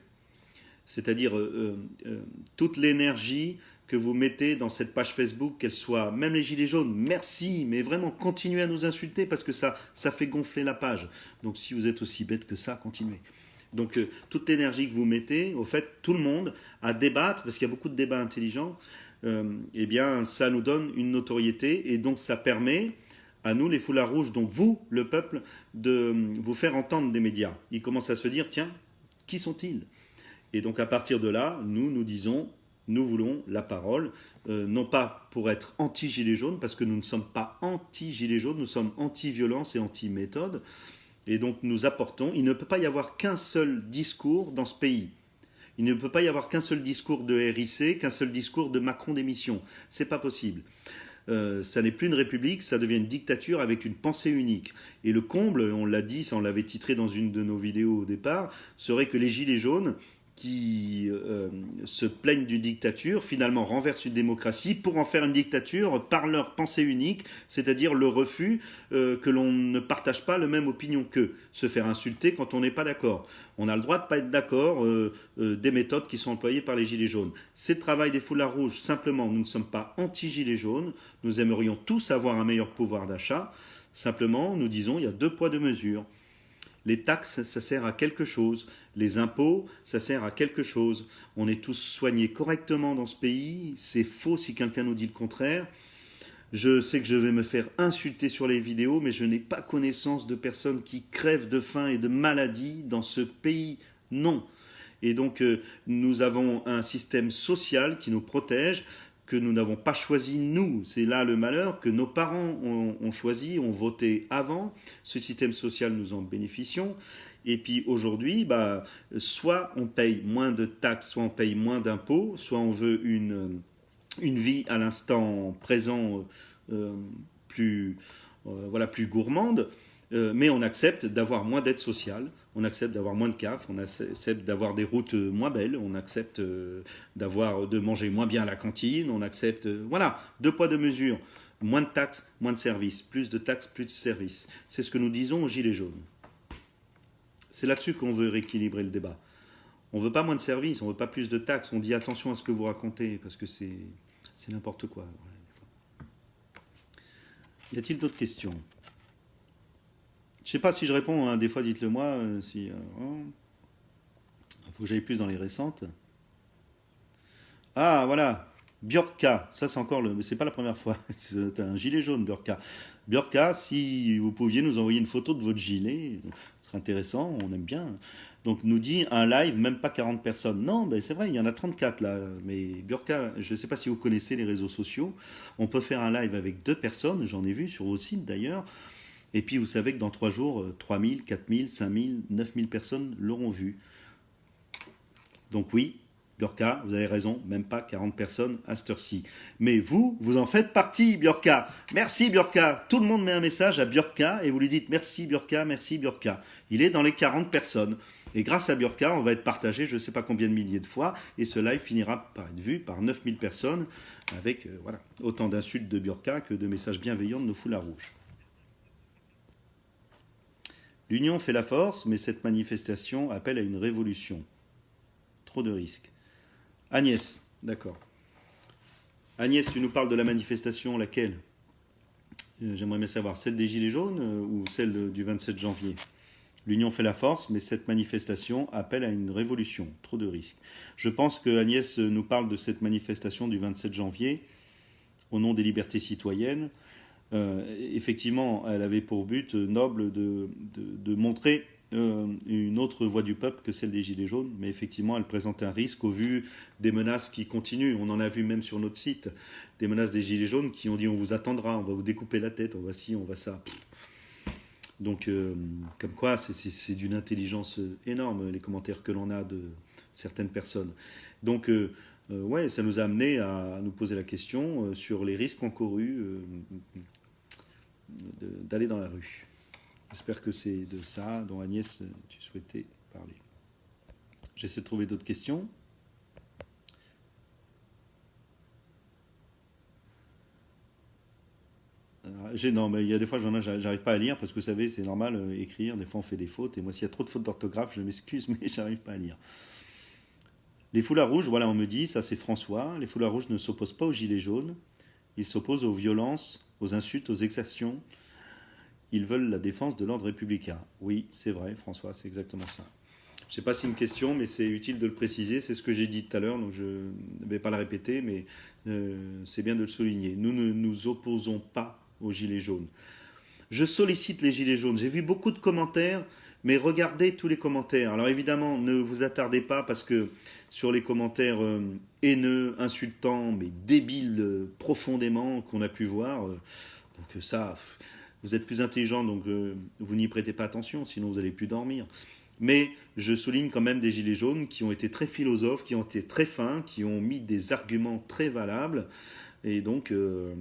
C'est-à-dire euh, euh, euh, toute l'énergie que vous mettez dans cette page Facebook, qu'elle soit, même les gilets jaunes, merci, mais vraiment continuez à nous insulter parce que ça, ça fait gonfler la page. Donc si vous êtes aussi bête que ça, continuez. Donc toute l'énergie que vous mettez, au fait, tout le monde à débattre, parce qu'il y a beaucoup de débats intelligents, eh bien, ça nous donne une notoriété et donc ça permet à nous, les foulards rouges, donc vous, le peuple, de vous faire entendre des médias. Ils commencent à se dire, tiens, qui sont-ils? Et donc à partir de là, nous, nous disons, nous voulons la parole, euh, non pas pour être anti-gilets jaunes, parce que nous ne sommes pas anti-gilets jaunes, nous sommes anti-violence et anti-méthode. Et donc nous apportons, il ne peut pas y avoir qu'un seul discours dans ce pays. Il ne peut pas y avoir qu'un seul discours de RIC, qu'un seul discours de Macron démission. C'est pas possible. Euh, ça n'est plus une république, ça devient une dictature avec une pensée unique. Et le comble, on l'a dit, ça on l'avait titré dans une de nos vidéos au départ, serait que les gilets jaunes qui euh, se plaignent d'une dictature, finalement renversent une démocratie pour en faire une dictature par leur pensée unique, c'est-à-dire le refus euh, que l'on ne partage pas la même opinion qu'eux, se faire insulter quand on n'est pas d'accord. On a le droit de ne pas être d'accord euh, des méthodes qui sont employées par les Gilets jaunes. C'est le travail des foulards rouges, simplement nous ne sommes pas anti-Gilets jaunes, nous aimerions tous avoir un meilleur pouvoir d'achat, simplement nous disons il y a deux poids, deux mesures. Les taxes, ça sert à quelque chose. Les impôts, ça sert à quelque chose. On est tous soignés correctement dans ce pays. C'est faux si quelqu'un nous dit le contraire. Je sais que je vais me faire insulter sur les vidéos, mais je n'ai pas connaissance de personnes qui crèvent de faim et de maladie dans ce pays. Non. Et donc, euh, nous avons un système social qui nous protège que nous n'avons pas choisi nous. C'est là le malheur, que nos parents ont, choisi, ont voté avant. Ce système social, nous en bénéficions. Et puis aujourd'hui, bah, soit on paye moins de taxes, soit on paye moins d'impôts, soit on veut une, une vie à l'instant présent euh, plus, euh, voilà, plus gourmande. Euh, mais on accepte d'avoir moins d'aide sociale, on accepte d'avoir moins de CAF, on accepte d'avoir des routes moins belles, on accepte euh, d'avoir de manger moins bien à la cantine, on accepte euh, voilà deux poids deux mesures, moins de taxes, moins de services, plus de taxes, plus de services. C'est ce que nous disons aux gilets jaunes. C'est là-dessus qu'on veut rééquilibrer le débat. On veut pas moins de services, on veut pas plus de taxes. On dit attention à ce que vous racontez parce que c'est n'importe quoi. Y a-t-il d'autres questions? Je sais pas si je réponds, hein. des fois dites-le moi. Euh, si, euh, oh. Il faut que j'aille plus dans les récentes. Ah, voilà. Bjorka, ça c'est encore le. Mais c'est pas la première fois. C'est un gilet jaune, Bjorka. Bjorka, si vous pouviez nous envoyer une photo de votre gilet, ce serait intéressant, on aime bien. Donc nous dit un live, même pas 40 personnes. Non, ben c'est vrai, il y en a 34 là. Mais Bjorka, je ne sais pas si vous connaissez les réseaux sociaux. On peut faire un live avec deux personnes, j'en ai vu sur vos sites d'ailleurs. Et puis vous savez que dans trois jours, 3000, 4000, 5000, 9000 personnes l'auront vu. Donc oui, Bjorka, vous avez raison, même pas 40 personnes à cette heure-ci. Mais vous, vous en faites partie, Bjorka. Merci Bjorka. Tout le monde met un message à Bjorka et vous lui dites merci Bjorka, merci Bjorka. Il est dans les 40 personnes. Et grâce à Bjorka, on va être partagé je ne sais pas combien de milliers de fois et ce live finira par être vu par 9000 personnes avec euh, autant d'insultes de Bjorka que de messages bienveillants de nos foulards rouges. L'union fait la force, mais cette manifestation appelle à une révolution. Trop de risques. Agnès, d'accord. Agnès, tu nous parles de la manifestation, laquelle? Euh, J'aimerais bien savoir, celle des Gilets jaunes euh, ou celle du 27 janvier? L'union fait la force, mais cette manifestation appelle à une révolution. Trop de risques. Je pense que Agnès nous parle de cette manifestation du 27 janvier au nom des libertés citoyennes. Euh, effectivement, elle avait pour but noble de, montrer euh, une autre voie du peuple que celle des Gilets jaunes, mais effectivement, elle présente un risque au vu des menaces qui continuent. On en a vu même sur notre site, des menaces des Gilets jaunes qui ont dit on vous attendra, on va vous découper la tête, on va ci, on va ça. Donc, euh, comme quoi, c'est d'une intelligence énorme, les commentaires que l'on a de certaines personnes. Donc, ouais, ça nous a amené à nous poser la question sur les risques encourus d'aller dans la rue. J'espère que c'est de ça dont Agnès, tu souhaitais parler. J'essaie de trouver d'autres questions. non, mais il y a des fois, j'arrive pas à lire parce que vous savez, c'est normal, euh, écrire, des fois on fait des fautes. Et moi, s'il y a trop de fautes d'orthographe, je m'excuse, mais j'arrive pas à lire. Les foulards rouges, voilà, on me dit, ça c'est François. Les foulards rouges ne s'opposent pas aux gilets jaunes. Ils s'opposent aux violences, aux insultes, aux exactions. Ils veulent la défense de l'ordre républicain. Oui, c'est vrai, François, c'est exactement ça. Je ne sais pas si c'est une question, mais c'est utile de le préciser. C'est ce que j'ai dit tout à l'heure, donc je ne vais pas la répéter, mais euh, c'est bien de le souligner. Nous ne nous opposons pas aux Gilets jaunes. Je sollicite les Gilets jaunes. J'ai vu beaucoup de commentaires, mais regardez tous les commentaires. Alors évidemment, ne vous attardez pas parce que sur les commentaires euh, haineux, insultants, mais débiles euh, profondément qu'on a pu voir. Euh, donc ça, vous êtes plus intelligent, donc vous n'y prêtez pas attention, sinon vous allez plus dormir. Mais je souligne quand même des gilets jaunes qui ont été très philosophes, qui ont été très fins, qui ont mis des arguments très valables Et donc, euh,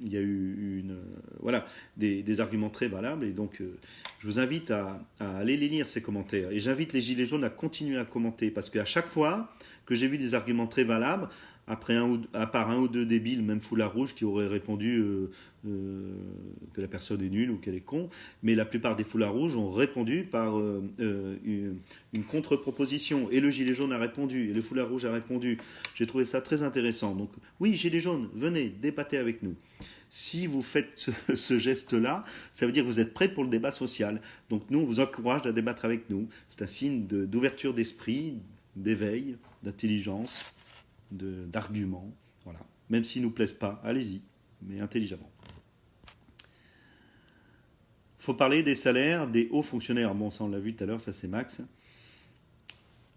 il y a eu une, voilà, des, arguments très valables. Et donc, euh, je vous invite à, aller les lire, ces commentaires. Et j'invite les Gilets jaunes à continuer à commenter. Parce qu'à chaque fois que j'ai vu des arguments très valables, après un ou, à part un ou deux débiles, même foulard rouge, qui auraient répondu euh, euh, que la personne est nulle ou qu'elle est con, mais la plupart des foulards rouges ont répondu par euh, une, contre-proposition. Et le gilet jaune a répondu, et le foulard rouge a répondu. J'ai trouvé ça très intéressant. Donc oui, gilet jaune, venez, débattez avec nous. Si vous faites ce, ce geste-là, ça veut dire que vous êtes prêt pour le débat social. Donc nous, on vous encourage à débattre avec nous. C'est un signe d'ouverture d'esprit, d'éveil, d'intelligence d'arguments. Voilà. Même s'ils ne nous plaisent pas, allez-y, mais intelligemment. Il faut parler des salaires des hauts fonctionnaires. Bon, ça on l'a vu tout à l'heure, ça c'est Max.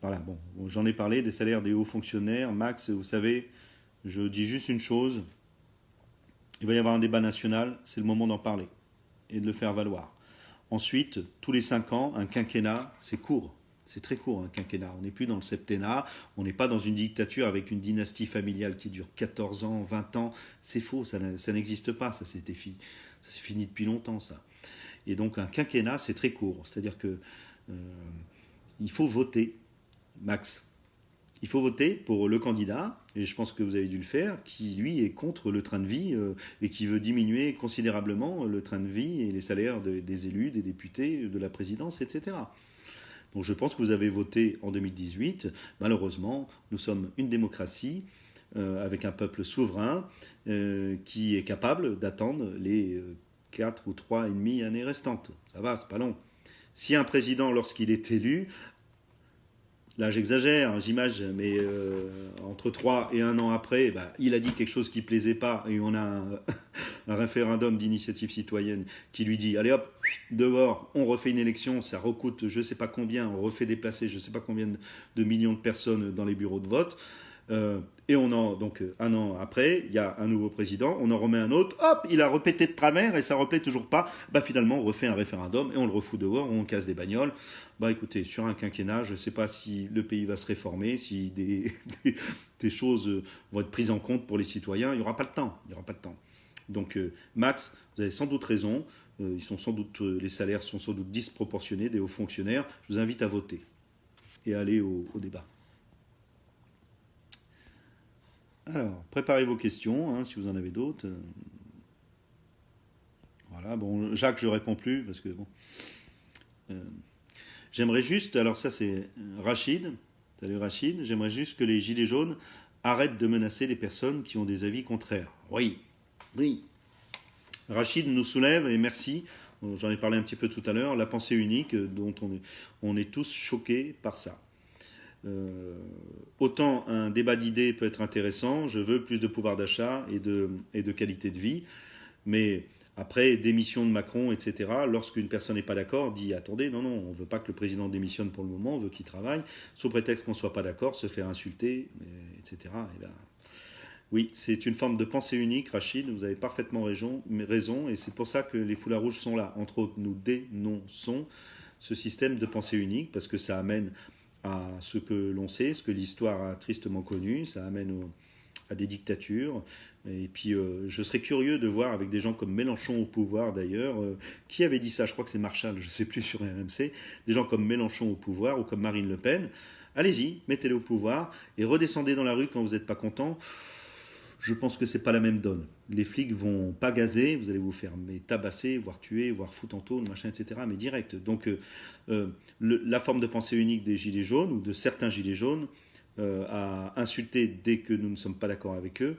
Voilà, bon, j'en ai parlé des salaires des hauts fonctionnaires. Max, vous savez, je dis juste une chose. Il va y avoir un débat national, c'est le moment d'en parler et de le faire valoir. Ensuite, tous les cinq ans, un quinquennat, c'est court. C'est très court, un quinquennat. On n'est plus dans le septennat, on n'est pas dans une dictature avec une dynastie familiale qui dure 14 ans, 20 ans. C'est faux, ça, n'existe pas, ça s'est fini. Fini depuis longtemps, ça. Et donc un quinquennat, c'est très court. C'est-à-dire que euh, il faut voter, max. Il faut voter pour le candidat, et je pense que vous avez dû le faire, qui lui est contre le train de vie euh, et qui veut diminuer considérablement le train de vie et les salaires des élus, des députés, de la présidence, etc. Donc je pense que vous avez voté en 2018. Malheureusement, nous sommes une démocratie euh, avec un peuple souverain euh, qui est capable d'attendre les 4 euh, ou 3 et demi années restantes. Ça va, c'est pas long. Si un président, lorsqu'il est élu, là j'exagère, hein, j'image, mais entre 3 et 1 an après, bah, il a dit quelque chose qui plaisait pas et on a un, un référendum d'initiative citoyenne qui lui dit allez hop, dehors, on refait une élection, ça recoute je ne sais pas combien, on refait déplacer je ne sais pas combien de millions de personnes dans les bureaux de vote. Euh, et on en, donc un an après, il y a un nouveau président, on en remet un autre, hop, il a répété de travers et ça replaît toujours pas. Bah finalement, on refait un référendum et on le refout dehors, on casse des bagnoles. Bah écoutez, sur un quinquennat, je ne sais pas si le pays va se réformer, si des, choses vont être prises en compte pour les citoyens. Il n'y aura pas le temps. Il n'y aura pas de temps. Donc euh, Max, vous avez sans doute raison. Euh, euh, les salaires sont sans doute disproportionnés des hauts fonctionnaires. Je vous invite à voter et à aller au, débat. Alors, préparez vos questions, hein, si vous en avez d'autres. Voilà, bon, Jacques, je réponds plus, parce que bon. j'aimerais juste, alors ça c'est Rachid, salut Rachid, j'aimerais juste que les Gilets jaunes arrêtent de menacer les personnes qui ont des avis contraires. Oui, oui. Rachid nous soulève, et merci, j'en ai parlé un petit peu tout à l'heure, la pensée unique euh, dont on est tous choqués par ça. Euh, autant un débat d'idées peut être intéressant, je veux plus de pouvoir d'achat et de, qualité de vie, mais après démission de Macron, etc., lorsqu'une personne n'est pas d'accord, dit attendez, non, non, on ne veut pas que le président démissionne pour le moment, on veut qu'il travaille, sous prétexte qu'on ne soit pas d'accord, se faire insulter, etc. Oui, c'est une forme de pensée unique, Rachid, vous avez parfaitement raison, raison et c'est pour ça que les foulards rouges sont là. Entre autres, nous dénonçons ce système de pensée unique, parce que ça amène à ce que l'on sait, ce que l'histoire a tristement connu, ça amène à des dictatures. Et puis, euh, je serais curieux de voir avec des gens comme Mélenchon au pouvoir, d'ailleurs, euh, qui avait dit ça? Je crois que c'est Marshall, je ne sais plus sur RMC, des gens comme Mélenchon au pouvoir ou comme Marine Le Pen. Allez-y, mettez-les au pouvoir et redescendez dans la rue quand vous n'êtes pas content je pense que c'est pas la même donne. Les flics vont pas gazer, vous allez vous faire tabasser, voire tuer, voire foutre en tôle, machin, etc. Mais direct. Donc euh, euh, la forme de pensée unique des gilets jaunes ou de certains gilets jaunes euh, à insulter dès que nous ne sommes pas d'accord avec eux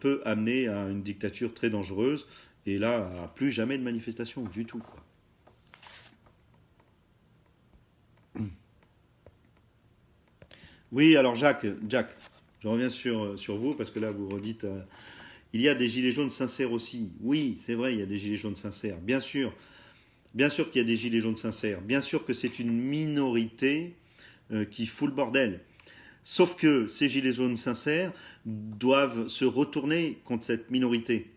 peut amener à une dictature très dangereuse et là à plus jamais de manifestation du tout. Oui, alors Jacques, Jacques, je reviens sur, euh, sur vous parce que là, vous redites. Euh, il y a des gilets jaunes sincères aussi. Oui, c'est vrai, il y a des gilets jaunes sincères. Bien sûr. Bien sûr qu'il y a des gilets jaunes sincères. Bien sûr que c'est une minorité euh, qui fout le bordel. Sauf que ces gilets jaunes sincères doivent se retourner contre cette minorité.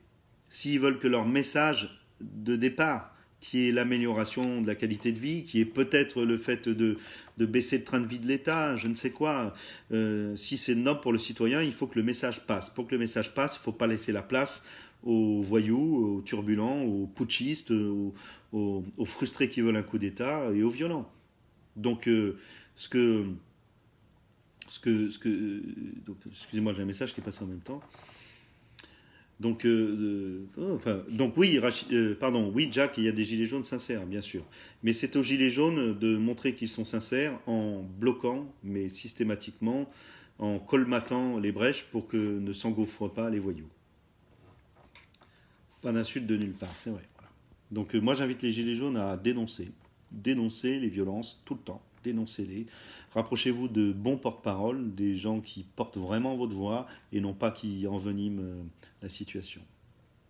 S'ils veulent que leur message de départ qui est l'amélioration de la qualité de vie, qui est peut-être le fait de, baisser le train de vie de l'État, je ne sais quoi. Euh, si c'est noble pour le citoyen, il faut que le message passe. Pour que le message passe, il ne faut pas laisser la place aux voyous, aux turbulents, aux putschistes, aux, frustrés qui veulent un coup d'État et aux violents. Donc, euh, ce que. Ce que, ce que excusez-moi, j'ai un message qui est passé en même temps. Donc, euh, euh, enfin, donc oui, pardon, oui, Jack, il y a des gilets jaunes sincères, bien sûr. Mais c'est aux gilets jaunes de montrer qu'ils sont sincères en bloquant, mais systématiquement, en colmatant les brèches pour que ne s'engouffrent pas les voyous. Pas d'insulte de nulle part, c'est vrai. Donc moi j'invite les Gilets jaunes à dénoncer, dénoncer les violences tout le temps, dénoncez-les. Rapprochez-vous de bons porte-parole, des gens qui portent vraiment votre voix et non pas qui enveniment euh, la situation.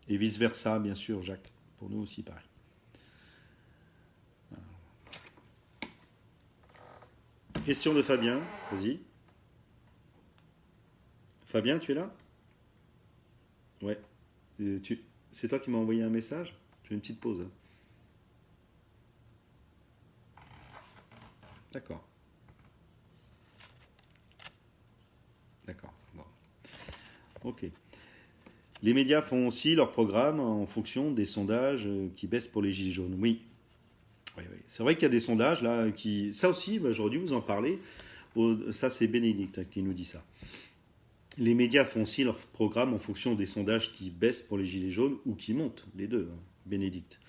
Et vice-versa, bien sûr, Jacques, pour nous aussi pareil. Question de Fabien, vas-y. Fabien, tu es là? Ouais. Euh. C'est toi qui m'as envoyé un message? Je fais une petite pause. Hein. D'accord. D'accord. Ok. Les médias font aussi leur programme en fonction des sondages euh, qui baissent pour les gilets jaunes. Oui. C'est vrai qu'il y a des sondages là qui. Ça aussi, bah, j'aurais vous en parler. Ça, c'est Bénédicte hein, qui nous dit ça. Les médias font aussi leur programme en fonction des sondages qui baissent pour les gilets jaunes ou qui montent, les deux, hein, Bénédicte.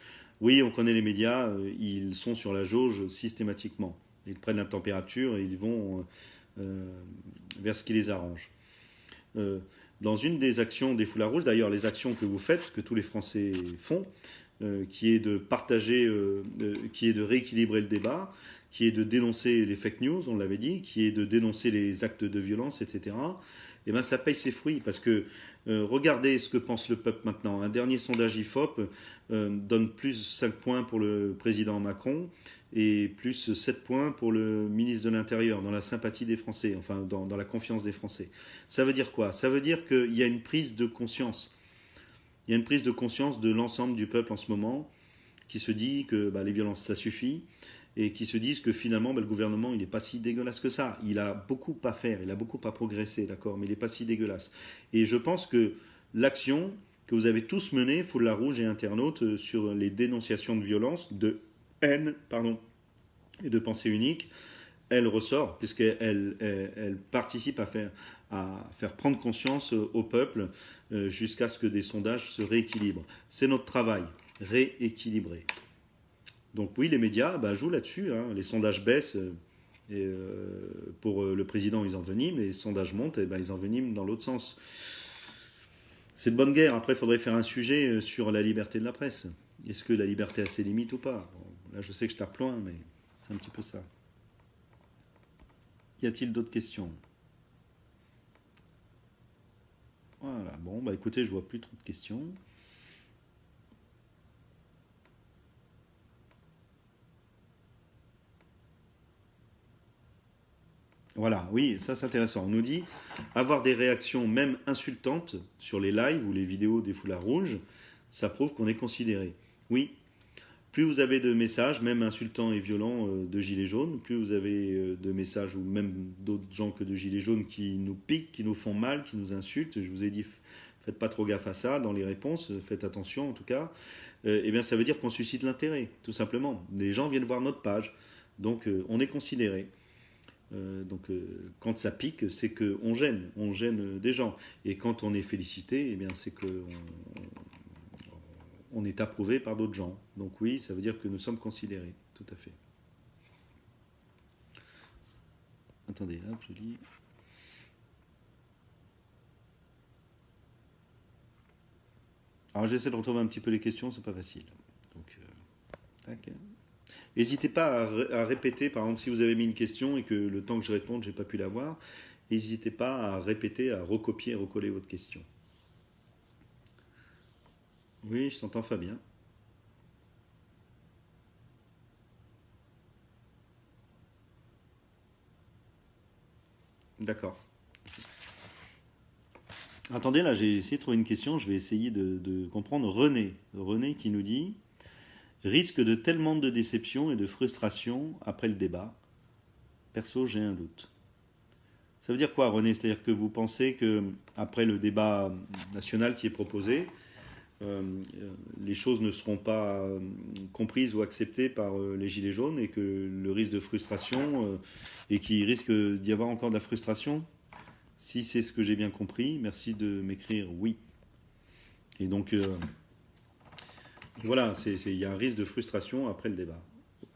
Oui, on connaît les médias, euh, ils sont sur la jauge systématiquement. Ils prennent la température et ils vont euh, euh, vers ce qui les arrange. dans une des actions des foulards rouges, d'ailleurs les actions que vous faites, que tous les Français font, qui est de partager, qui est de rééquilibrer le débat, qui est de dénoncer les fake news, on l'avait dit, qui est de dénoncer les actes de violence, etc eh ben, ça paye ses fruits. Parce que euh, regardez ce que pense le peuple maintenant. Un dernier sondage IFOP euh, donne plus 5 points pour le président Macron et plus 7 points pour le ministre de l'Intérieur, dans la sympathie des Français, enfin dans, la confiance des Français. Ça veut dire quoi? Ça veut dire qu'il y a une prise de conscience. Il y a une prise de conscience de l'ensemble du peuple en ce moment qui se dit que bah, les violences, ça suffit et qui se disent que finalement, ben, le gouvernement, il n'est pas si dégueulasse que ça. Il a beaucoup à faire, il a beaucoup à progresser, d'accord, mais il n'est pas si dégueulasse. Et je pense que l'action que vous avez tous menée, Foule Rouge et internautes, euh, sur les dénonciations de violence, de haine, pardon, et de pensée unique, elle ressort, puisqu'elle elle, participe à faire, à faire prendre conscience au peuple euh, jusqu'à ce que des sondages se rééquilibrent. C'est notre travail, rééquilibrer. Donc oui, les médias bah, jouent là-dessus. Hein. Les sondages baissent. Euh, euh, pour euh, le président, ils enveniment. Les sondages montent, et ben, ils enveniment dans l'autre sens. C'est de bonne guerre. Après, il faudrait faire un sujet sur la liberté de la presse. Est-ce que la liberté a ses limites ou pas? Là, je sais que je tape loin, mais c'est un petit peu ça. Y a-t-il d'autres questions? Voilà. Bon, bah écoutez, je vois plus trop de questions. Voilà, oui, ça c'est intéressant. On nous dit avoir des réactions même insultantes sur les lives ou les vidéos des foulards rouges, ça prouve qu'on est considéré. Oui, plus vous avez de messages, même insultants et violents, euh, de gilets jaunes, plus vous avez euh, de messages ou même d'autres gens que de gilets jaunes qui nous piquent, qui nous font mal, qui nous insultent. Je vous ai dit, faites pas trop gaffe à ça dans les réponses, faites attention en tout cas. Euh, eh bien, ça veut dire qu'on suscite l'intérêt, tout simplement. Les gens viennent voir notre page, donc on est considéré. Euh, donc euh, quand ça pique, c'est qu'on gêne, on gêne des gens. Et quand on est félicité, eh bien c'est qu'on on est approuvé par d'autres gens. Donc oui, ça veut dire que nous sommes considérés, tout à fait. Attendez, là, je lis. Alors j'essaie de retrouver un petit peu les questions, c'est pas facile. Donc, euh, N'hésitez pas à, répéter, par exemple, si vous avez mis une question et que le temps que je réponde, je n'ai pas pu la voir, n'hésitez pas à répéter, à recopier et recoller votre question. Oui, je t'entends Fabien. D'accord. Attendez, là, j'ai essayé de trouver une question. Je vais essayer de comprendre. René. René qui nous dit risque de tellement de déception et de frustration après le débat Perso, j'ai un doute. Ça veut dire quoi, René? C'est-à-dire que vous pensez que après le débat national qui est proposé, euh, les choses ne seront pas euh, comprises ou acceptées par euh, les Gilets jaunes et que le risque de frustration et qu'il risque d'y avoir encore de la frustration? Si c'est ce que j'ai bien compris, merci de m'écrire oui. Et donc, voilà, il y a un risque de frustration après le débat.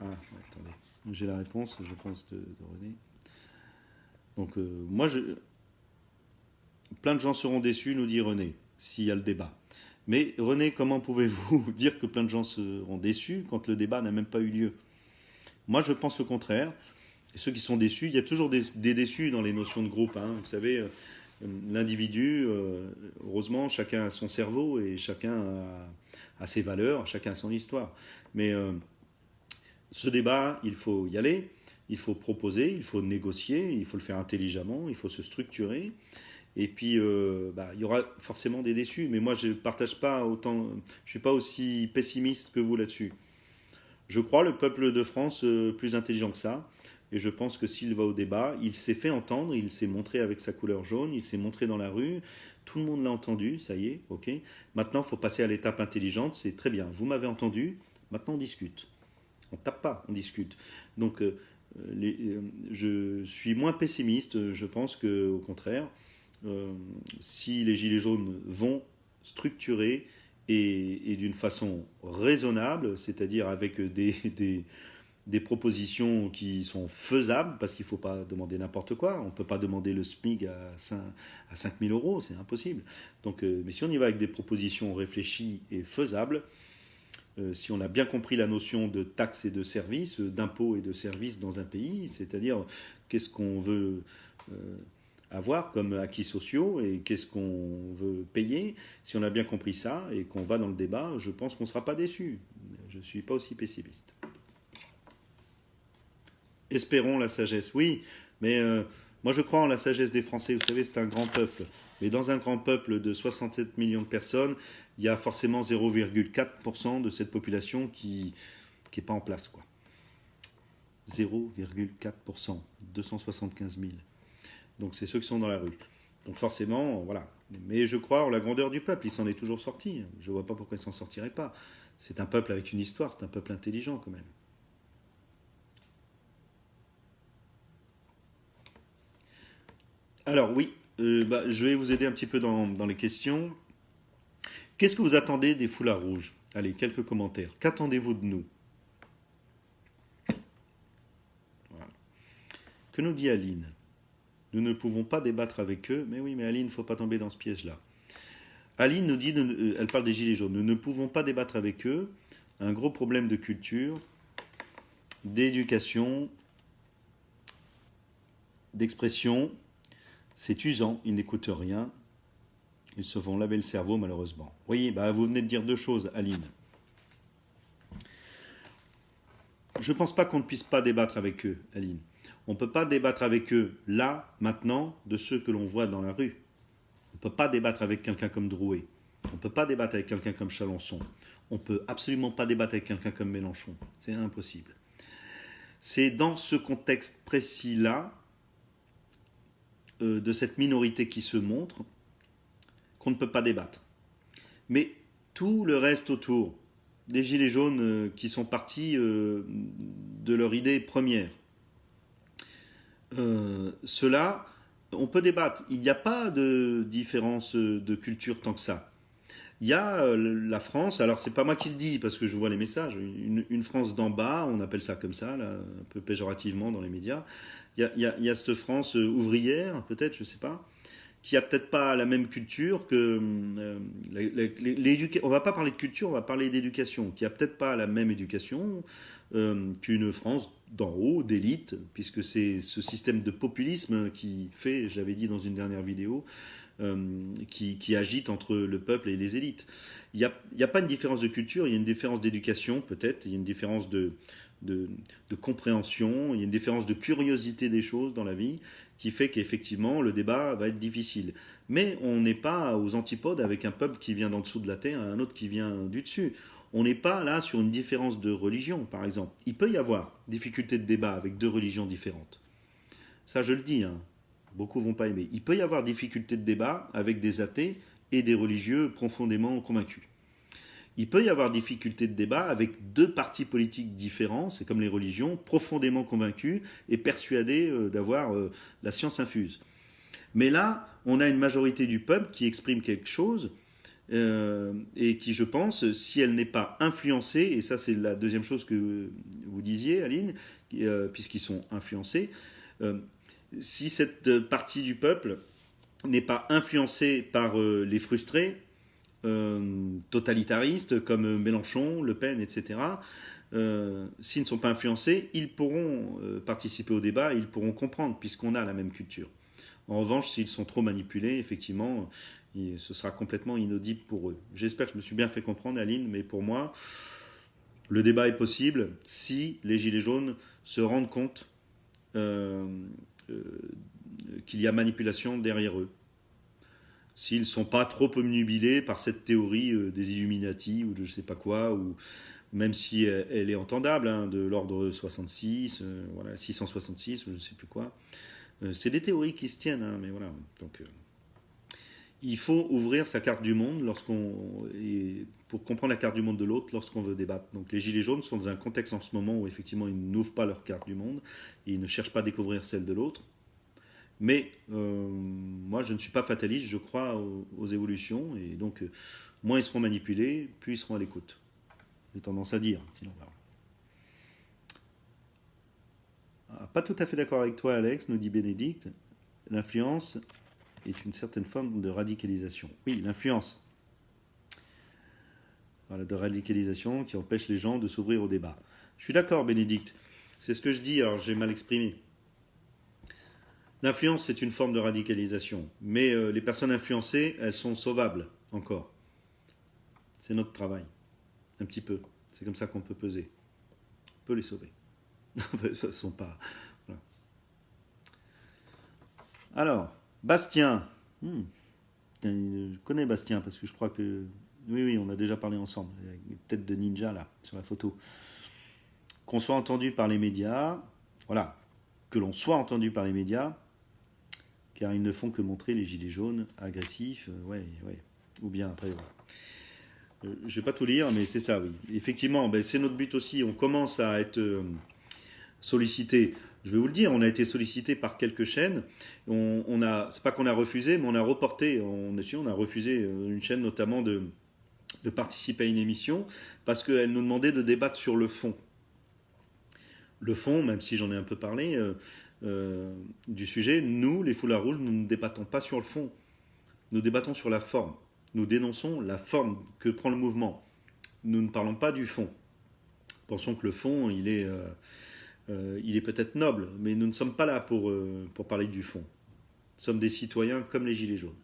Ah, attendez, j'ai la réponse, je pense, de, René. Donc, moi, je... plein de gens seront déçus, nous dit René, s'il y a le débat. Mais René, comment pouvez-vous dire que plein de gens seront déçus quand le débat n'a même pas eu lieu? Moi, je pense le contraire. Et ceux qui sont déçus, il y a toujours des, déçus dans les notions de groupe. Hein. Vous savez, euh, l'individu, euh, heureusement, chacun a son cerveau et chacun a, ses valeurs, chacun a son histoire. Mais euh, ce débat, il faut y aller, il faut proposer, il faut négocier, il faut le faire intelligemment, il faut se structurer. Et puis, euh, bah, il y aura forcément des déçus. Mais moi, je ne partage pas autant. Je suis pas aussi pessimiste que vous là-dessus. Je crois le peuple de France plus intelligent que ça. Et je pense que s'il va au débat, il s'est fait entendre, il s'est montré avec sa couleur jaune, il s'est montré dans la rue. Tout le monde l'a entendu, ça y est, ok. Maintenant, il faut passer à l'étape intelligente. C'est très bien. Vous m'avez entendu. Maintenant, on discute. On tape pas, on discute. Donc, euh, je suis moins pessimiste. Je pense que, au contraire, euh, si les Gilets jaunes vont structurer et, d'une façon raisonnable, c'est-à-dire avec des, propositions qui sont faisables, parce qu'il ne faut pas demander n'importe quoi. On ne peut pas demander le SMIG à 5, à 5 000 euros, c'est impossible. Donc, euh, mais si on y va avec des propositions réfléchies et faisables, euh, si on a bien compris la notion de taxes et de services, d'impôts et de services dans un pays, c'est-à-dire qu'est-ce qu'on veut avoir comme acquis sociaux et qu'est-ce qu'on veut payer. Si on a bien compris ça et qu'on va dans le débat, je pense qu'on ne sera pas déçu. Je ne suis pas aussi pessimiste. Espérons la sagesse. Oui, mais euh, moi je crois en la sagesse des Français. Vous savez, c'est un grand peuple. Mais dans un grand peuple de 67 millions de personnes, il y a forcément 0,4% de cette population qui n'est pas en place. 0,4%, 275 000. Donc c'est ceux qui sont dans la rue. Donc forcément, voilà. Mais je crois en la grandeur du peuple. Il s'en est toujours sorti. Je ne vois pas pourquoi il s'en sortirait pas. C'est un peuple avec une histoire. C'est un peuple intelligent quand même. Alors oui, euh, bah, je vais vous aider un petit peu dans, les questions. Qu'est-ce que vous attendez des foulards rouges? Allez, quelques commentaires. Qu'attendez-vous de nous? Que nous dit Aline? Nous ne pouvons pas débattre avec eux. Mais oui, mais Aline, il ne faut pas tomber dans ce piège-là. Aline nous dit, euh, elle parle des Gilets jaunes, nous ne pouvons pas débattre avec eux. Un gros problème de culture, d'éducation, d'expression. C'est usant, ils n'écoutent rien. Ils se font laver le cerveau, malheureusement. Oui, bah, vous venez de dire deux choses, Aline. Je ne pense pas qu'on ne puisse pas débattre avec eux, Aline. On ne peut pas débattre avec eux là, maintenant, de ceux que l'on voit dans la rue. On ne peut pas débattre avec quelqu'un comme Drouet. On ne peut pas débattre avec quelqu'un comme Chalençon. On ne peut absolument pas débattre avec quelqu'un comme Mélenchon. C'est impossible. C'est dans ce contexte précis-là, de cette minorité qui se montre, qu'on ne peut pas débattre. Mais tout le reste autour, des gilets jaunes euh, qui sont partis euh, de leur idée première, euh, cela, on peut débattre. Il n'y a pas de différence de culture tant que ça. Il y a euh, la France, alors c'est pas moi qui le dis parce que je vois les messages, une, France d'en bas, on appelle ça comme ça, un peu péjorativement dans les médias. Il y a, cette France euh, ouvrière, peut-être, je sais pas, qui a peut-être pas la même culture que l'éducation. On va pas parler de culture, on va parler d'éducation, qui a peut-être pas la même éducation qu'une France d'en haut, d'élite, puisque c'est ce système de populisme qui fait, j'avais dit dans une dernière vidéo, euh, qui, agite entre le peuple et les élites. Il n'y a, pas une différence de culture, il y a une différence d'éducation peut-être, il y a une différence de, de, compréhension, il y a une différence de curiosité des choses dans la vie qui fait qu'effectivement le débat va être difficile. Mais on n'est pas aux antipodes avec un peuple qui vient d'en dessous de la terre et un autre qui vient du dessus On n'est pas là sur une différence de religion, par exemple. Il peut y avoir difficulté de débat avec deux religions différentes. Ça, je le dis, hein. Beaucoup vont pas aimer. Il peut y avoir difficulté de débat avec des athées et des religieux profondément convaincus. Il peut y avoir difficulté de débat avec deux partis politiques différents, c'est comme les religions, profondément convaincus et persuadés euh, d'avoir euh, la science infuse. Mais là, on a une majorité du peuple qui exprime quelque chose euh, et qui, je pense, si elle n'est pas influencée, et ça c'est la deuxième chose que vous disiez, Aline, puisqu'ils sont influencés, si cette partie du peuple n'est pas influencée par les frustrés, euh, totalitaristes comme Mélenchon, Le Pen, etc., euh, s'ils ne sont pas influencés, ils pourront euh, participer au débat, ils pourront comprendre, puisqu'on a la même culture. En revanche, s'ils sont trop manipulés, effectivement, ce sera complètement inaudible pour eux. J'espère que je me suis bien fait comprendre, Aline, mais pour moi, le débat est possible si les Gilets jaunes se rendent compte qu'il y a manipulation derrière eux s'ils ne sont pas trop omnubilés par cette théorie euh, des Illuminati ou de je sais pas quoi, ou même si elle, est entendable, hein, de l'ordre 66, euh, voilà, 666 ou je ne sais plus quoi. Euh, c'est des théories qui se tiennent, hein, mais voilà. Donc, il faut ouvrir sa carte du monde lorsqu'on pour comprendre la carte du monde de l'autre lorsqu'on veut débattre. Donc les gilets jaunes sont dans un contexte en ce moment où effectivement ils n'ouvrent pas leur carte du monde, ils ne cherchent pas à découvrir celle de l'autre. Mais euh, moi, je ne suis pas fataliste, je crois aux, évolutions, et donc euh, moins ils seront manipulés, plus ils seront à l'écoute. J'ai tendance à dire, sinon. Ah, pas tout à fait d'accord avec toi, Alex, nous dit Bénédicte. L'influence est une certaine forme de radicalisation. Oui, l'influence. Voilà, de radicalisation qui empêche les gens de s'ouvrir au débat. Je suis d'accord, Bénédicte. C'est ce que je dis, alors j'ai mal exprimé. L'influence, c'est une forme de radicalisation. Mais euh, les personnes influencées, elles sont sauvables encore. C'est notre travail. Un petit peu. C'est comme ça qu'on peut peser. On peut les sauver. Ce sont pas. Alors, Bastien. Hmm. Je connais Bastien parce que je crois que. Oui, oui, on a déjà parlé ensemble. Une tête de ninja là, sur la photo. Qu'on soit entendu par les médias. Voilà. Que l'on soit entendu par les médias car ils ne font que montrer les gilets jaunes agressifs, euh, ouais, ouais. ou bien après. Euh, je ne vais pas tout lire, mais c'est ça, oui. Effectivement, ben, c'est notre but aussi. On commence à être euh, sollicité. Je vais vous le dire, on a été sollicité par quelques chaînes. On, on c'est pas qu'on a refusé, mais on a reporté. On, a refusé une chaîne notamment de, participer à une émission parce qu'elle nous demandait de débattre sur le fond. Le fond, même si j'en ai un peu parlé, euh, du sujet, nous, les foulards rouges, nous ne débattons pas sur le fond. Nous débattons sur la forme. Nous dénonçons la forme que prend le mouvement. Nous ne parlons pas du fond. Pensons que le fond, il est, euh, euh, il est peut-être noble, mais nous ne sommes pas là pour, pour parler du fond. Nous sommes des citoyens comme les Gilets jaunes.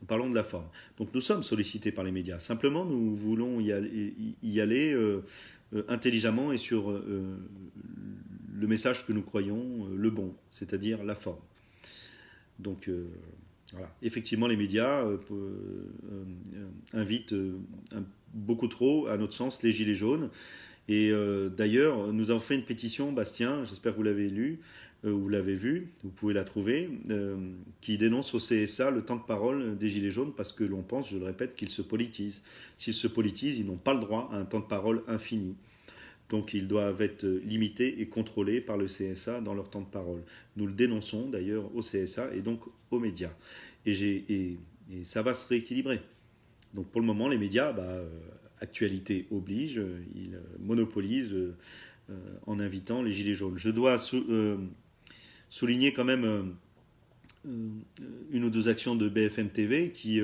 Nous parlons de la forme. Donc nous sommes sollicités par les médias. Simplement, nous voulons y aller, aller intelligemment et sur le message que nous croyons euh, le bon, c'est-à-dire la forme. Donc euh, voilà. Effectivement, les médias euh, invitent beaucoup trop, à notre sens, les gilets jaunes. Et d'ailleurs, nous avons fait une pétition, Bastien, j'espère que vous l'avez lu, vous l'avez vu, vous pouvez la trouver, qui dénonce au CSA le temps de parole des Gilets jaunes parce que l'on pense, je le répète, qu'ils se politisent. S'ils se politisent, ils n'ont pas le droit à un temps de parole infini. Donc ils doivent être limités et contrôlés par le CSA dans leur temps de parole. Nous le dénonçons d'ailleurs au CSA et donc aux médias. Et, ça va se rééquilibrer. Donc pour le moment, les médias, bah, euh, actualité oblige, ils euh, monopolisent euh, en invitant les Gilets jaunes. Je dois souligner quand même une ou deux actions de BFM TV qui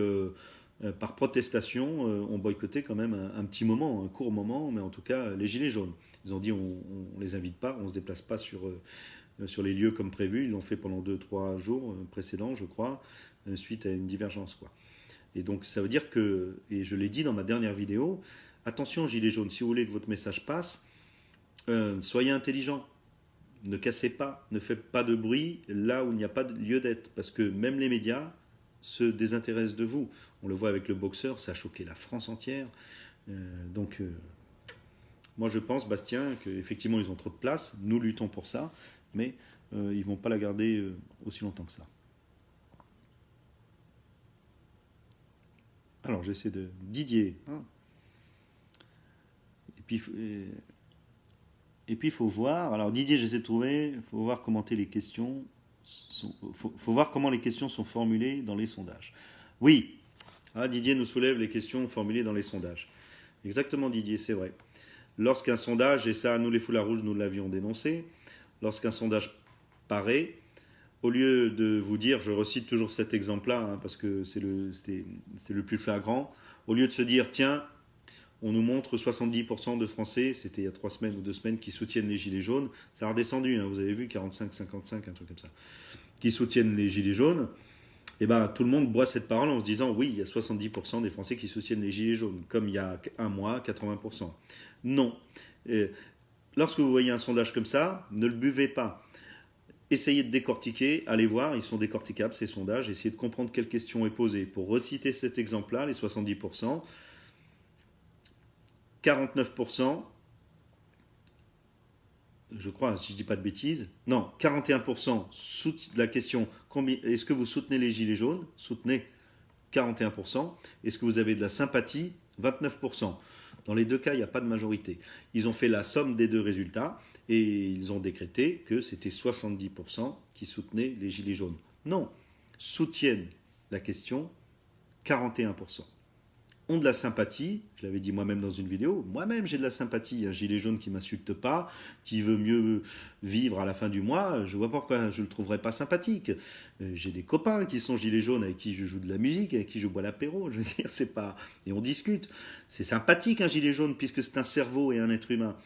euh, par protestation, euh, ont boycotté quand même un, petit moment, un court moment, mais en tout cas les Gilets jaunes. Ils ont dit on ne les invite pas, on ne se déplace pas sur, euh, sur les lieux comme prévu. Ils l'ont fait pendant 2-3 jours précédents, je crois, suite à une divergence. Quoi. Et donc ça veut dire que, et je l'ai dit dans ma dernière vidéo, attention Gilets jaunes, si vous voulez que votre message passe, soyez intelligents. Ne cassez pas, ne faites pas de bruit là où il n'y a pas de lieu d'être. Parce que même les médias, se désintéresse de vous. On le voit avec le boxeur, ça a choqué la France entière. Euh, donc, euh, Moi, je pense, Bastien, qu'effectivement, ils ont trop de place. Nous luttons pour ça, mais euh, ils ne vont pas la garder euh, aussi longtemps que ça. Alors, j'essaie de... Didier. Hein. Et puis, il faut voir. Alors, Didier, j'essaie de trouver. Il faut voir commenter les questions. Faut, voir comment les questions sont formulées dans les sondages. Oui, ah, Didier nous soulève les questions formulées dans les sondages. Exactement, Didier, c'est vrai. Lorsqu'un sondage, et ça, nous les foulards rouges, nous l'avions dénoncé, lorsqu'un sondage paraît, au lieu de vous dire, je recite toujours cet exemple-là, hein, parce que c'est le, plus flagrant, au lieu de se dire, tiens, on nous montre 70% de Français, c'était il y a trois semaines ou deux semaines, qui soutiennent les Gilets jaunes. Ça a redescendu, hein, vous avez vu, 45-55, un truc comme ça. Qui soutiennent les Gilets jaunes. Et eh ben, tout le monde boit cette parole en se disant oui, il y a 70% des Français qui soutiennent les Gilets jaunes, comme il y a un mois, 80%. Non. lorsque vous voyez un sondage comme ça, ne le buvez pas. Essayez de décortiquer, allez voir, ils sont décorticables ces sondages, essayez de comprendre quelle question est posée. Pour reciter cet exemple-là, les 70%, 49%, je crois, si je ne dis pas de bêtises, non, 41% de la question est-ce que vous soutenez les Gilets jaunes? Soutenez 41%. Est-ce que vous avez de la sympathie? 29%. Dans les deux cas, il n'y a pas de majorité. Ils ont fait la somme des deux résultats et ils ont décrété que c'était 70% qui soutenaient les Gilets jaunes. Non, soutiennent la question 41% ont de la sympathie, je l'avais dit moi-même dans une vidéo, moi-même j'ai de la sympathie, un gilet jaune qui m'insulte pas, qui veut mieux vivre à la fin du mois, je vois pourquoi je le trouverais pas sympathique. Euh, j'ai des copains qui sont gilets jaunes avec qui je joue de la musique, avec qui je bois l'apéro, je veux dire, c'est pas... Et on discute. C'est sympathique un gilet jaune puisque c'est un cerveau et un être humain.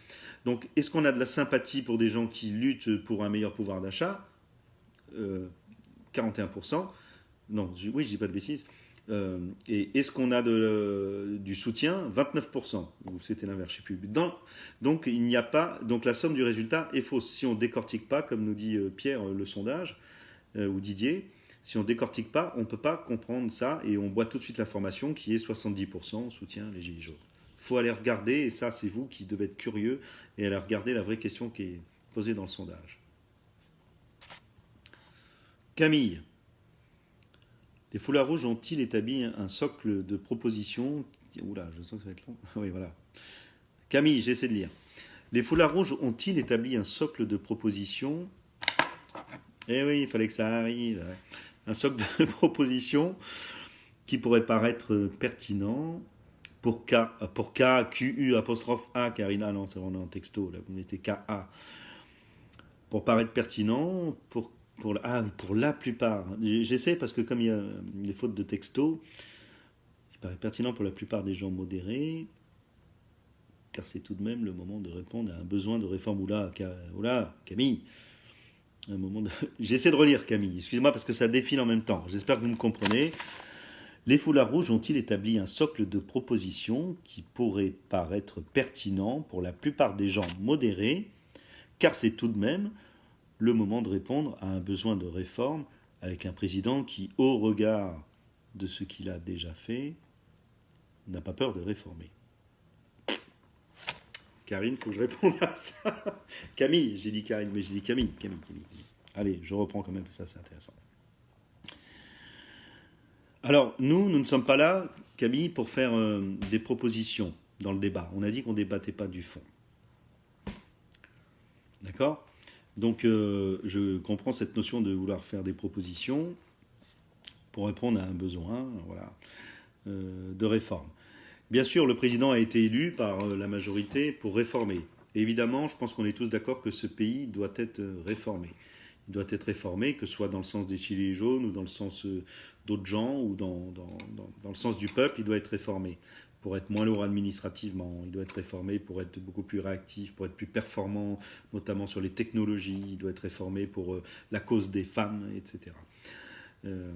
Donc est-ce qu'on a de la sympathie pour des gens qui luttent pour un meilleur pouvoir d'achat? 41%. Euh, non, oui, je dis pas de bêtises. Euh, et est-ce qu'on a du soutien? 29%, ou c'était l'inverse, je sais plus. donc il a pas, donc la somme du résultat est fausse. Si on décortique pas, comme nous dit euh, Pierre, le sondage, euh, ou Didier, si on décortique pas, on ne peut pas comprendre ça et on boit tout de suite l'information qui est 70% soutien les Gilets jaunes. Il faut aller regarder, et ça c'est vous qui devez être curieux, et aller regarder la vraie question qui est posée dans le sondage. Camille, les foulards rouges ont-ils établi un socle de propositions Oula, je sens que ça va être long. oui, voilà. Camille, j'essaie de lire. Les foulards rouges ont-ils établi un socle de propositions Eh oui, il fallait que ça arrive. Un socle de propositions qui pourrait paraître pertinent pour K, pour K, Q, U, apostrophe A, Karina, non, c'est vraiment un texto, là, vous mettez K, A. Pour paraître pertinent, pour pour ah, pour la plupart. J'essaie parce que comme il y a des fautes de texto, il paraît pertinent pour la plupart des gens modérés, car c'est tout de même le moment de répondre à un besoin de réforme. Oula, Camille. J'essaie de relire Camille, excusez-moi parce que ça défile en même temps. J'espère que vous me comprenez. Les foulards rouges ont-ils établi un socle de propositions qui pourrait paraître pertinent pour la plupart des gens modérés, car c'est tout de même le moment de répondre à un besoin de réforme avec un président qui, au regard de ce qu'il a déjà fait, n'a pas peur de réformer. Karine, il faut que je réponde à ça. Camille, j'ai dit Karine, mais j'ai dit Camille, Camille, Camille. Allez, je reprends quand même, ça c'est intéressant. Alors, nous, nous ne sommes pas là, Camille, pour faire euh, des propositions dans le débat. On a dit qu'on ne débattait pas du fond. D'accord? Donc euh, je comprends cette notion de vouloir faire des propositions pour répondre à un besoin voilà, euh, de réforme. Bien sûr, le président a été élu par euh, la majorité pour réformer. évidemment, je pense qu'on est tous d'accord que ce pays doit être réformé. Il doit être réformé, que ce soit dans le sens des Gilets jaunes ou dans le sens d'autres gens ou dans, dans, le sens du peuple, il doit être réformé pour être moins lourd administrativement, il doit être réformé pour être beaucoup plus réactif, pour être plus performant, notamment sur les technologies, il doit être réformé pour euh, la cause des femmes, etc. Euh,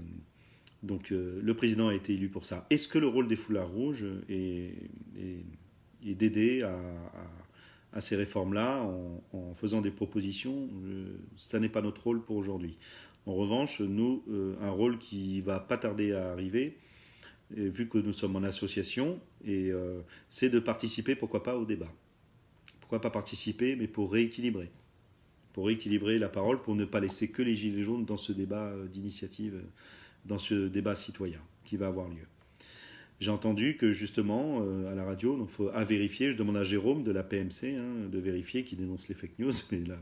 donc euh, le président a été élu pour ça. Est-ce que le rôle des foulards rouges est, d'aider à, ces réformes-là en, faisant des propositions? Ça n'est pas notre rôle pour aujourd'hui. En revanche, nous, un rôle qui va pas tarder à arriver, vu que nous sommes en association, et euh, c'est de participer, pourquoi pas, au débat. Pourquoi pas participer, mais pour rééquilibrer. Pour rééquilibrer la parole, pour ne pas laisser que les Gilets jaunes dans ce débat euh, d'initiative, euh, dans ce débat citoyen qui va avoir lieu. J'ai entendu que justement, à la radio, donc faut à vérifier, je demande à Jérôme de la PMC hein, de vérifier, qui dénonce les fake news, mais là,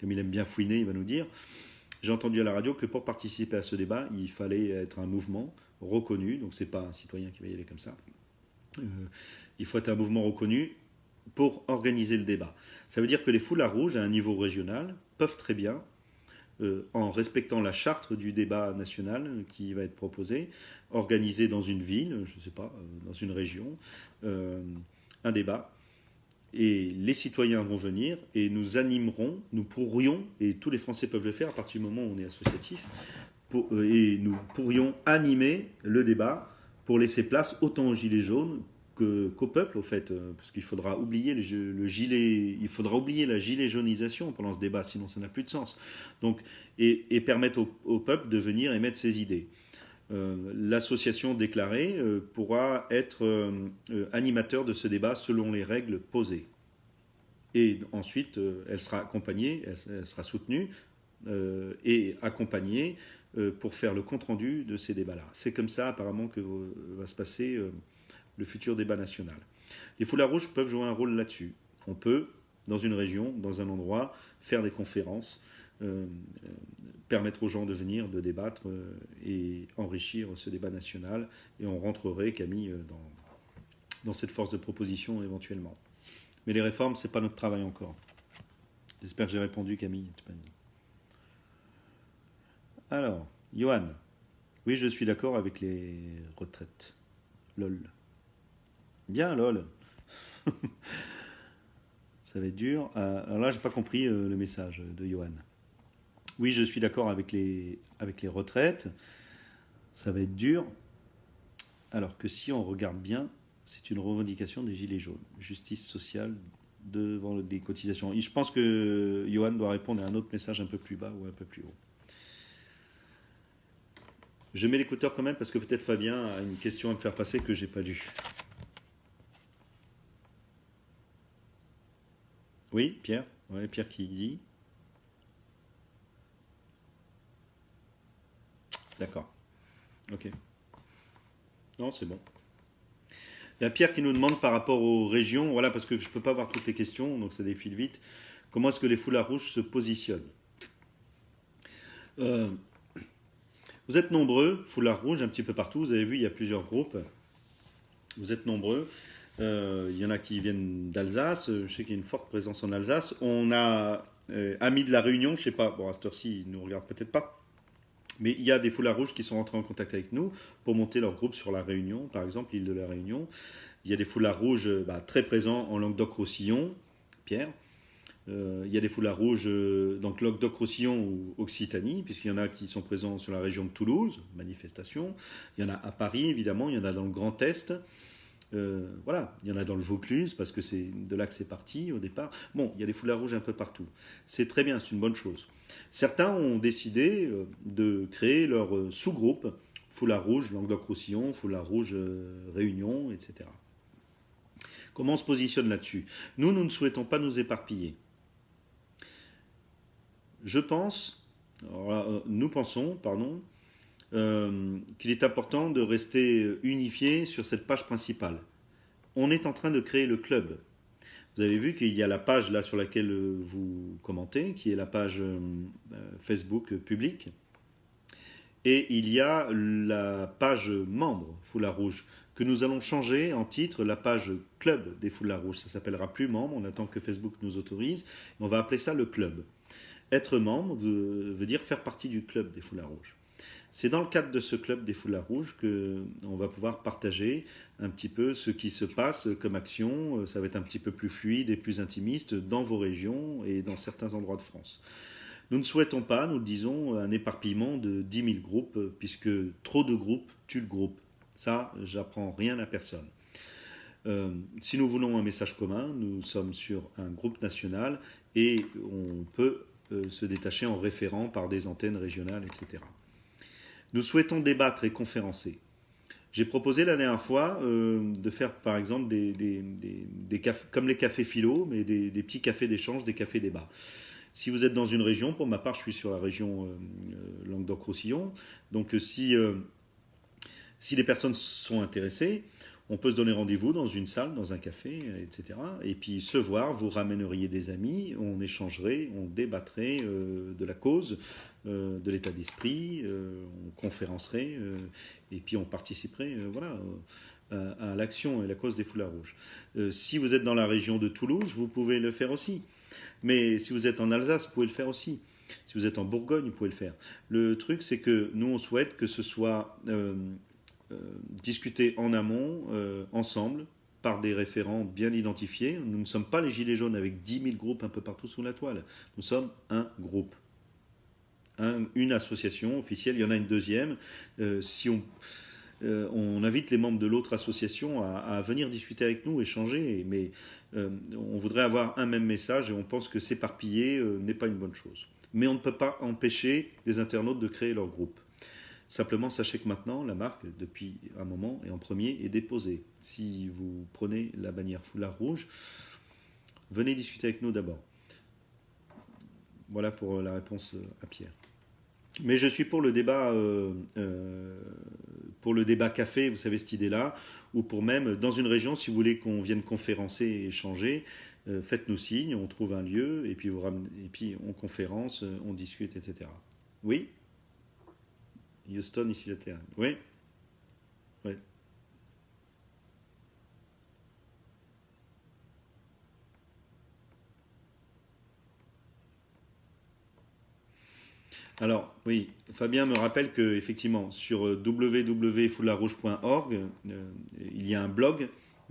comme il aime bien fouiner, il va nous dire. J'ai entendu à la radio que pour participer à ce débat, il fallait être un mouvement reconnu, donc c'est pas un citoyen qui va y aller comme ça. Euh, il faut être un mouvement reconnu pour organiser le débat. Ça veut dire que les foulards rouges, à un niveau régional, peuvent très bien, euh, en respectant la charte du débat national qui va être proposé, organiser dans une ville, je ne sais pas, euh, dans une région, un débat et les citoyens vont venir et nous animerons, nous pourrions, et tous les Français peuvent le faire à partir du moment où on est associatif, et nous pourrions animer le débat pour laisser place autant aux gilets jaunes qu'au peuple, au fait, euh, parce qu'il faudra oublier le gilet, il faudra oublier la gilet jaunisation pendant ce débat, sinon ça n'a plus de sens. Et, permettre au, peuple de venir émettre ses idées. Euh, l'association déclarée pourra être animateur de ce débat selon les règles posées. Et ensuite, elle sera accompagnée, elle, sera soutenue et accompagnée euh, pour faire le compte-rendu de ces débats-là. C'est comme ça apparemment que va se passer euh, le futur débat national. Les foulards rouges peuvent jouer un rôle là-dessus. On peut, dans une région, dans un endroit, faire des conférences, euh, permettre aux gens de venir, de débattre et enrichir ce débat national. Et on rentrerait, Camille, dans, dans cette force de proposition éventuellement. Mais les réformes, ce n'est pas notre travail encore. J'espère que j'ai répondu, Camille. Alors, Johan. Oui, je suis d'accord avec les retraites. LOL. Bien, LOL. Ça va être dur. Euh, alors là, j'ai pas compris euh, le message de Johan. Oui, je suis d'accord avec les, retraites. Ça va être dur. Alors que si on regarde bien, c'est une revendication des Gilets jaunes. Justice sociale devant les cotisations. Je pense que Johan doit répondre à un autre message un peu plus bas ou un peu plus haut. Je mets l'écouteur quand même parce que peut-être Fabien a une question à me faire passer que j'ai pas lu. Oui, Pierre? Oui, Pierre qui dit. D'accord. Ok. Non, c'est bon. Il y a Pierre qui nous demande par rapport aux régions, voilà, parce que je ne peux pas voir toutes les questions, donc ça défile vite. Comment est-ce que les foulards rouges se positionnent? Euh, vous êtes nombreux, foulard rouge un petit peu partout. Vous avez vu, il y a plusieurs groupes. Vous êtes nombreux. Euh, il y en a qui viennent d'Alsace. Je sais qu'il y a une forte présence en Alsace. On a euh, Amis de la Réunion. Je ne sais pas, bon, à cette heure-ci, ils ne nous regardent peut-être pas. Mais il y a des foulards rouges qui sont rentrés en contact avec nous pour monter leur groupe sur la Réunion, par exemple, l'île de la Réunion. Il y a des foulards rouges bah, très présents en Languedoc-Roussillon, Pierre. Euh, il y a des foulards rouges euh, dans Languedoc-Roussillon ou Occitanie, puisqu'il y en a qui sont présents sur la région de Toulouse, manifestation. Il y en a à Paris, évidemment. Il y en a dans le Grand Est. Euh, voilà, il y en a dans le Vaucluse, parce que c'est de là que c'est parti au départ. Bon, il y a des foulards rouges un peu partout. C'est très bien, c'est une bonne chose. Certains ont décidé de créer leur sous-groupe, foulard rouge Languedoc-Roussillon, foulard rouge Réunion, etc. Comment on se positionne là-dessus? Nous, nous ne souhaitons pas nous éparpiller je pense, euh, nous pensons, pardon, euh, qu'il est important de rester unifié sur cette page principale. On est en train de créer le club. Vous avez vu qu'il y a la page là sur laquelle vous commentez, qui est la page euh, Facebook publique. Et il y a la page membre Foulard Rouge, que nous allons changer en titre la page club des Foulards Rouges. Ça s'appellera plus membre, on attend que Facebook nous autorise. On va appeler ça le club. Être membre veut, dire faire partie du club des foulards rouges. C'est dans le cadre de ce club des foulards rouges qu'on va pouvoir partager un petit peu ce qui se passe comme action. Ça va être un petit peu plus fluide et plus intimiste dans vos régions et dans certains endroits de France. Nous ne souhaitons pas, nous le disons, un éparpillement de 10 000 groupes, puisque trop de groupes tuent le groupe. Ça, j'apprends rien à personne. Euh, si nous voulons un message commun, nous sommes sur un groupe national et on peut euh, se détacher en référant par des antennes régionales, etc. Nous souhaitons débattre et conférencer. J'ai proposé la dernière fois de faire par exemple des, cafés, comme les cafés philo, mais des, petits cafés d'échange, des cafés débats. Si vous êtes dans une région, pour ma part, je suis sur la région Languedoc-Roussillon, donc si, si les personnes sont intéressées, on peut se donner rendez-vous dans une salle, dans un café, etc. Et puis se voir, vous ramèneriez des amis, on échangerait, on débattrait euh, de la cause, euh, de l'état d'esprit, euh, on conférencerait, et puis on participerait voilà, à, à l'action et la cause des foulards rouges. si vous êtes dans la région de Toulouse, vous pouvez le faire aussi. Mais si vous êtes en Alsace, vous pouvez le faire aussi. Si vous êtes en Bourgogne, vous pouvez le faire. Le truc, c'est que nous, on souhaite que ce soit euh, discuter en amont, euh, ensemble, par des référents bien identifiés. Nous ne sommes pas les Gilets jaunes avec 10 000 groupes un peu partout sous la toile. Nous sommes un groupe. une association officielle, il y en a une deuxième. Euh, si on, invite les membres de l'autre association à, venir discuter avec nous, échanger, mais on voudrait avoir un même message et on pense que s'éparpiller n'est pas une bonne chose. Mais on ne peut pas empêcher les internautes de créer leur groupe. Simplement, sachez que maintenant, la marque, depuis un moment, et en premier, est déposée. Si vous prenez la bannière foulard rouge, venez discuter avec nous d'abord. Voilà pour la réponse à Pierre. Mais je suis pour le débat, euh, euh, pour le débat café, vous savez cette idée-là, ou pour même dans une région, si vous voulez qu'on vienne conférencer et échanger, euh, faites-nous signe, on trouve un lieu et puis, et puis on conférence, on discute, etc. Oui? Houston, ici la Terre. Oui Oui. Alors, oui, Fabien me rappelle que effectivement sur euh, www.foularouge.org, euh, il y a un blog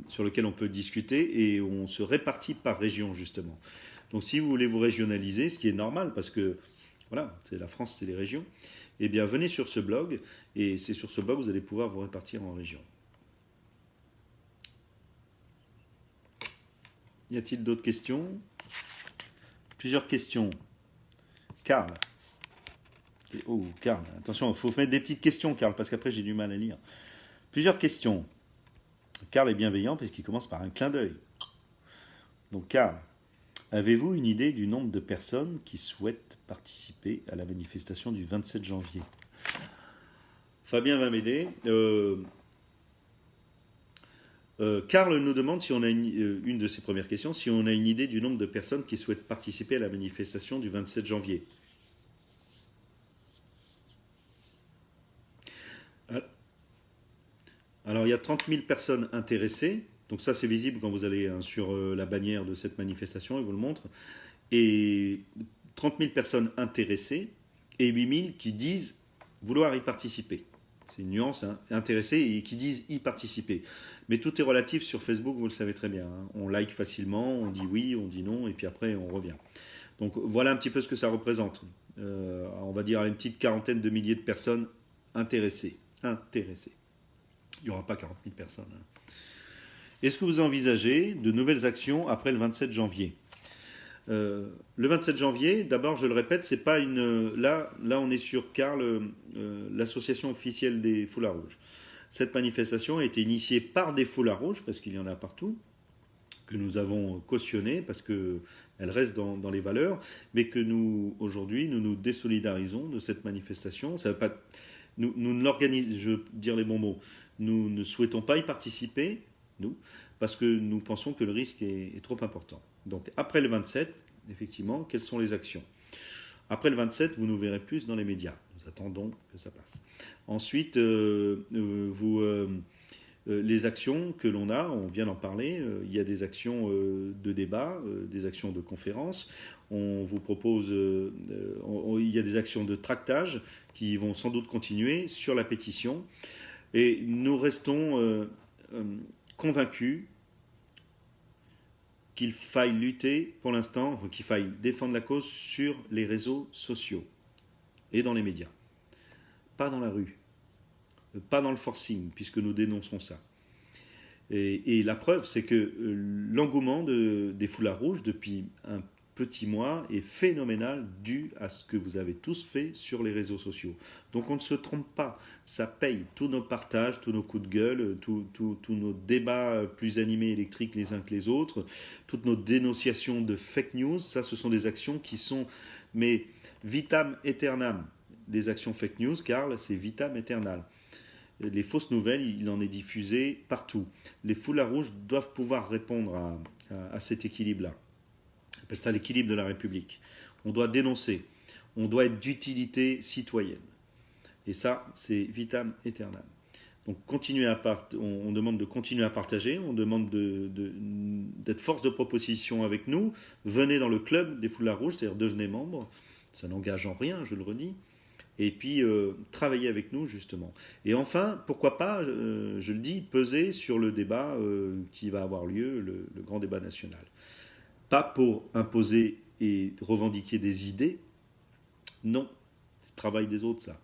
sur lequel on peut discuter et on se répartit par région justement. Donc si vous voulez vous régionaliser, ce qui est normal parce que voilà, c'est la France, c'est les régions, eh bien venez sur ce blog et c'est sur ce blog que vous allez pouvoir vous répartir en région. Y a-t-il d'autres questions? Plusieurs questions. Karl. Oh, Karl, attention, il faut mettre des petites questions, Karl, parce qu'après j'ai du mal à lire. Plusieurs questions. Karl est bienveillant puisqu'il commence par un clin d'œil. Donc, Karl, Avez-vous une idée du nombre de personnes qui souhaitent participer à la manifestation du 27 janvier? Fabien va m'aider. Euh, euh, Karl nous demande si on a une, euh, une, de ses premières questions, si on a une idée du nombre de personnes qui souhaitent participer à la manifestation du 27 janvier. Alors il y a 30 000 personnes intéressées, donc ça, c'est visible quand vous allez hein, sur euh, la bannière de cette manifestation, il vous le montre. Et 30 000 personnes intéressées et 8 000 qui disent vouloir y participer. C'est une nuance, hein, intéressées et qui disent y participer. Mais tout est relatif sur Facebook, vous le savez très bien. Hein. On like facilement, on dit oui, on dit non, et puis après on revient. Donc voilà un petit peu ce que ça représente. Euh, on va dire une petite quarantaine de milliers de personnes intéressées. Intéressées. Il n'y aura pas 40 000 personnes. Est-ce que vous envisagez de nouvelles actions après le 27 janvier euh, le 27 janvier, d'abord, je le répète, c'est pas une. Là, on est sur Carl, euh, l'association officielle des foulards rouges. Cette manifestation a été initiée par des foulards rouges, parce qu'il y en a partout, que nous avons cautionné, parce qu'elle reste dans, les valeurs, mais que nous, aujourd'hui, nous nous désolidarisons de cette manifestation. Ça pas, nous ne l'organisons, je veux dire les bons mots, nous ne souhaitons pas y participer, nous, parce que nous pensons que le risque est, trop important. Donc après le 27, effectivement, quelles sont les actions? Après le 27, vous nous verrez plus dans les médias. Nous attendons que ça passe. Ensuite, euh, euh, vous, euh, les actions que l'on a, on vient d'en parler, il y a des actions de débat, des actions de conférence. On vous propose, il y a des actions de tractage qui vont sans doute continuer sur la pétition. Et nous restons convaincu qu'il faille lutter pour l'instant, qu'il faille défendre la cause sur les réseaux sociaux et dans les médias. Pas dans la rue, pas dans le forcing, puisque nous dénonçons ça. Et, la preuve, c'est que euh, l'engouement de, des foulards rouges depuis un petit mois est phénoménal dû à ce que vous avez tous fait sur les réseaux sociaux. Donc on ne se trompe pas, ça paye tous nos partages, tous nos coups de gueule, tous nos débats plus animés électriques les uns que les autres, toutes nos dénonciations de fake news, ça ce sont des actions qui sont, mais vitam aeternam, les actions fake news, Karl, c'est vitam aeternam. Les fausses nouvelles, il en est diffusé partout. Les foulards rouges doivent pouvoir répondre à, à cet équilibre-là c'est l'équilibre de la République. On doit dénoncer, on doit être d'utilité citoyenne. Et ça, c'est vitam aeternam. Donc continuer à on, demande de continuer à partager, on demande d'être force de proposition avec nous. Venez dans le club des foulards rouges, c'est-à-dire devenez membre. Ça n'engage en rien, je le redis. Et puis euh, travailler avec nous justement. Et enfin, pourquoi pas, euh, je le dis, peser sur le débat euh, qui va avoir lieu, le grand débat national. Pas pour imposer et revendiquer des idées. Non, c'est le travail des autres, ça.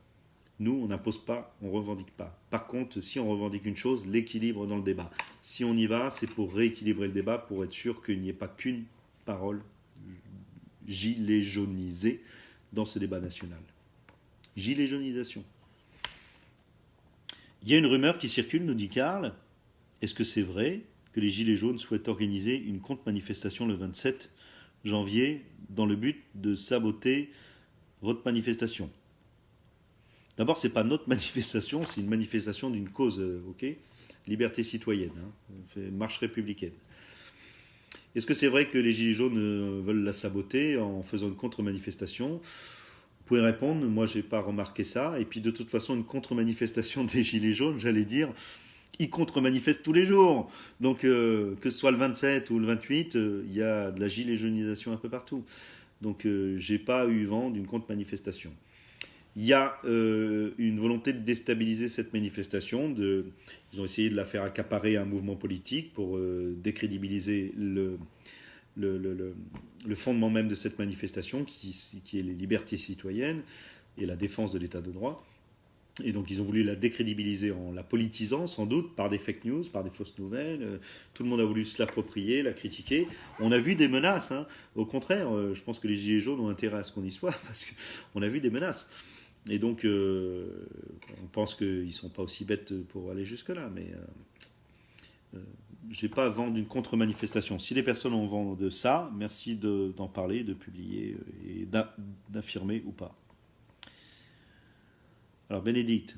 Nous, on n'impose pas, on ne revendique pas. Par contre, si on revendique une chose, l'équilibre dans le débat. Si on y va, c'est pour rééquilibrer le débat, pour être sûr qu'il n'y ait pas qu'une parole gilet dans ce débat national. Gilet. Il y a une rumeur qui circule, nous dit Karl. Est-ce que c'est vrai? Que les Gilets jaunes souhaitent organiser une contre-manifestation le 27 janvier dans le but de saboter votre manifestation. D'abord, ce n'est pas notre manifestation, c'est une manifestation d'une cause, euh, ok? Liberté citoyenne, hein, marche républicaine. Est-ce que c'est vrai que les Gilets jaunes euh, veulent la saboter en faisant une contre-manifestation? Vous pouvez répondre, moi je n'ai pas remarqué ça. Et puis de toute façon, une contre-manifestation des Gilets jaunes, j'allais dire, ils contre-manifestent tous les jours. Donc, euh, que ce soit le 27 ou le 28, euh, il y a de la gilet jaunisation un peu partout. Donc, euh, j'ai pas eu vent d'une contre-manifestation. Il y a une volonté de déstabiliser cette manifestation. Ils ont essayé de la faire accaparer à un mouvement politique pour décrédibiliser le, fondement même de cette manifestation, qui, qui est les libertés citoyennes et la défense de l'état de droit. Et donc ils ont voulu la décrédibiliser en la politisant, sans doute, par des fake news, par des fausses nouvelles. Euh, tout le monde a voulu se l'approprier, la critiquer. On a vu des menaces. Hein. Au contraire, euh, je pense que les Gilets jaunes ont intérêt à ce qu'on y soit, parce qu'on a vu des menaces. Et donc, euh, on pense qu'ils ne sont pas aussi bêtes pour aller jusque-là, mais euh, j'ai pas vent d'une contre-manifestation. Si les personnes ont vent de ça, merci d'en parler, de publier et d'affirmer ou pas. Alors Bénédicte,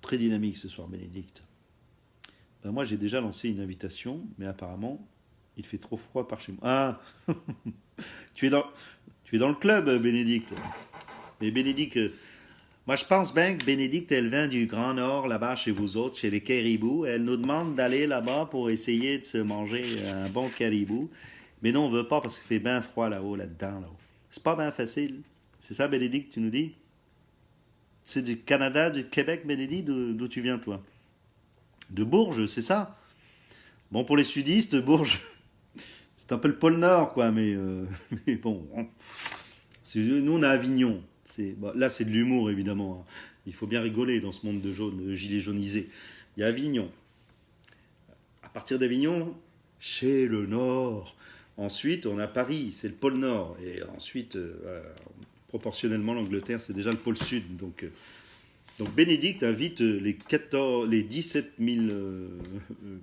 très dynamique ce soir Bénédicte. Ben moi j'ai déjà lancé une invitation, mais apparemment il fait trop froid par chez moi. Ah tu, es dans, tu es dans le club Bénédicte. Mais Bénédicte, moi je pense bien que Bénédicte elle vient du Grand Nord là-bas chez vous autres, chez les caribous. Elle nous demande d'aller là-bas pour essayer de se manger un bon caribou. Mais non on veut pas parce qu'il fait bien froid là-haut, là-dedans. Là-haut. C'est pas bien facile. C'est ça Bénédicte tu nous dis? C'est du Canada, du Québec, Bénédicte D'où tu viens, toi? De Bourges, c'est ça? Bon, pour les sudistes, Bourges, c'est un peu le pôle Nord, quoi, mais, euh, bon. Nous, on a Avignon. là, c'est de l'humour, évidemment. Hein. Il faut bien rigoler dans ce monde de, jaune, de gilets jaunisés. Il y a Avignon. À partir d'Avignon, chez le Nord. Ensuite, on a Paris, c'est le pôle Nord. Et ensuite, euh, proportionnellement, l'Angleterre, c'est déjà le pôle sud. Donc, euh, donc Bénédicte invite les, 14, les 17 000 euh,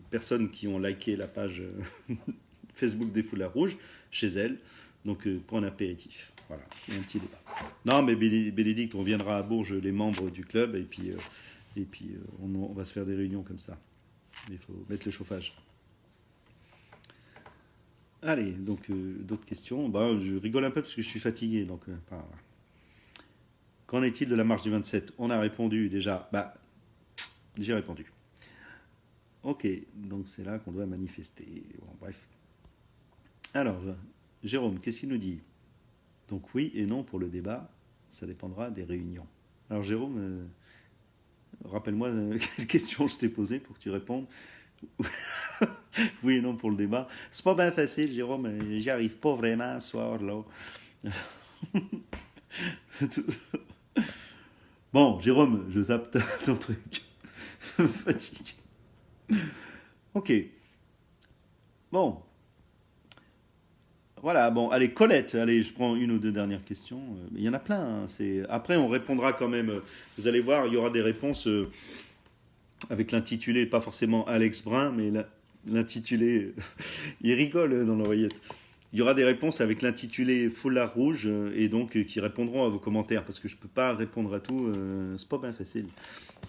personnes qui ont liké la page euh, Facebook des Foulards Rouges chez elle, donc pour un apéritif. Voilà, un petit débat. Non, mais Bénédicte, on viendra à Bourges, les membres du club, et puis, et puis on, va se faire des réunions comme ça. Il faut mettre le chauffage. Allez, donc euh, d'autres questions? Ben, je rigole un peu parce que je suis fatigué. Donc, euh, Qu'en est-il de la marche du 27 On a répondu déjà. Bah, j'ai répondu. Ok, donc c'est là qu'on doit manifester. Bref. Alors, Jérôme, qu'est-ce qu'il nous dit? Donc oui et non pour le débat, ça dépendra des réunions. Alors Jérôme, euh, rappelle-moi quelle question je t'ai posée pour que tu répondes. oui et non pour le débat. C'est pas bien facile, Jérôme. J'y arrive pas vraiment ce soir, là. bon, Jérôme, je zappe ton truc. Fatigue. Ok. Bon. Voilà, bon, allez, Colette, allez, je prends une ou deux dernières questions. Il y en a plein. hein. Après, on répondra quand même. Vous allez voir, il y aura des réponses euh, avec l'intitulé, pas forcément Alex Brun, mais l'intitulé. il rigole dans l'oreillette. Il y aura des réponses avec l'intitulé Foulard Rouge euh, et donc euh, qui répondront à vos commentaires parce que je ne peux pas répondre à tout. euh, c'est pas bien facile.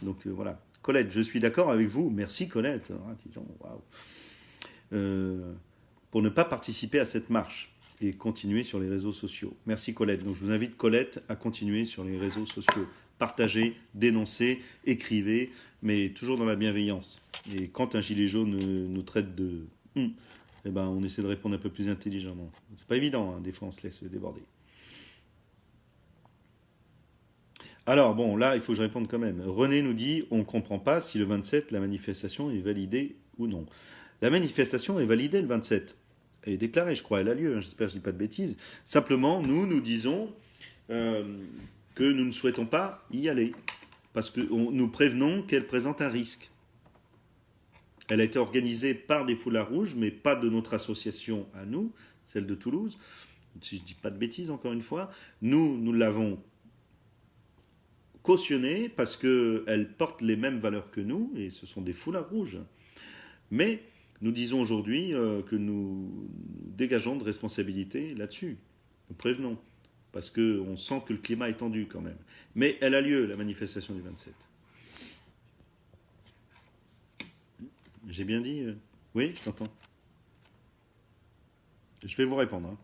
Donc euh, voilà. Colette, je suis d'accord avec vous. Merci Colette. Ah, pour ne pas participer à cette marche et continuer sur les réseaux sociaux. Merci Colette. Donc je vous invite Colette à continuer sur les réseaux sociaux. Partagez, dénoncez, écrivez, mais toujours dans la bienveillance. Et quand un gilet jaune euh, nous traite de hum, eh ben, on essaie de répondre un peu plus intelligemment. C'est pas évident, hein, des fois on se laisse déborder. Alors bon, là, il faut que je réponde quand même. René nous dit, on ne comprend pas si le 27, la manifestation est validée ou non. La manifestation est validée le 27. Elle est déclarée, je crois, elle a lieu, hein, j'espère que je ne dis pas de bêtises. Simplement, nous, nous disons euh, que nous ne souhaitons pas y aller, parce que nous prévenons qu'elle présente un risque. Elle a été organisée par des foulards rouges, mais pas de notre association à nous, celle de Toulouse. Si je ne dis pas de bêtises, encore une fois, nous, nous l'avons cautionnée parce qu'elle porte les mêmes valeurs que nous, et ce sont des foulards rouges. Mais nous disons aujourd'hui euh, que nous nous dégageons de responsabilité là-dessus. Nous prévenons, parce qu'on sent que le climat est tendu quand même. Mais elle a lieu, la manifestation du 27. J'ai bien dit euh, Oui, je t'entends. Je vais vous répondre. hein.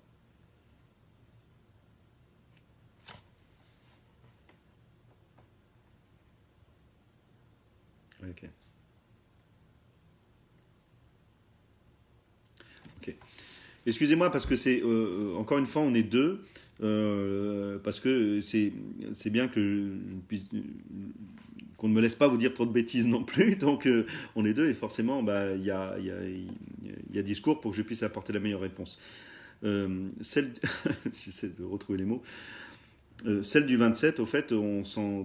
Ok. Ok. Excusez-moi parce que c'est euh, encore une fois on est deux euh, parce que c'est bien qu'on ne me laisse pas vous dire trop de bêtises non plus donc euh, on est deux et forcément bah il y a discours pour que je puisse apporter la meilleure réponse. Euh, celle j'essaie de retrouver les mots. Celle du 27, au fait, on s'en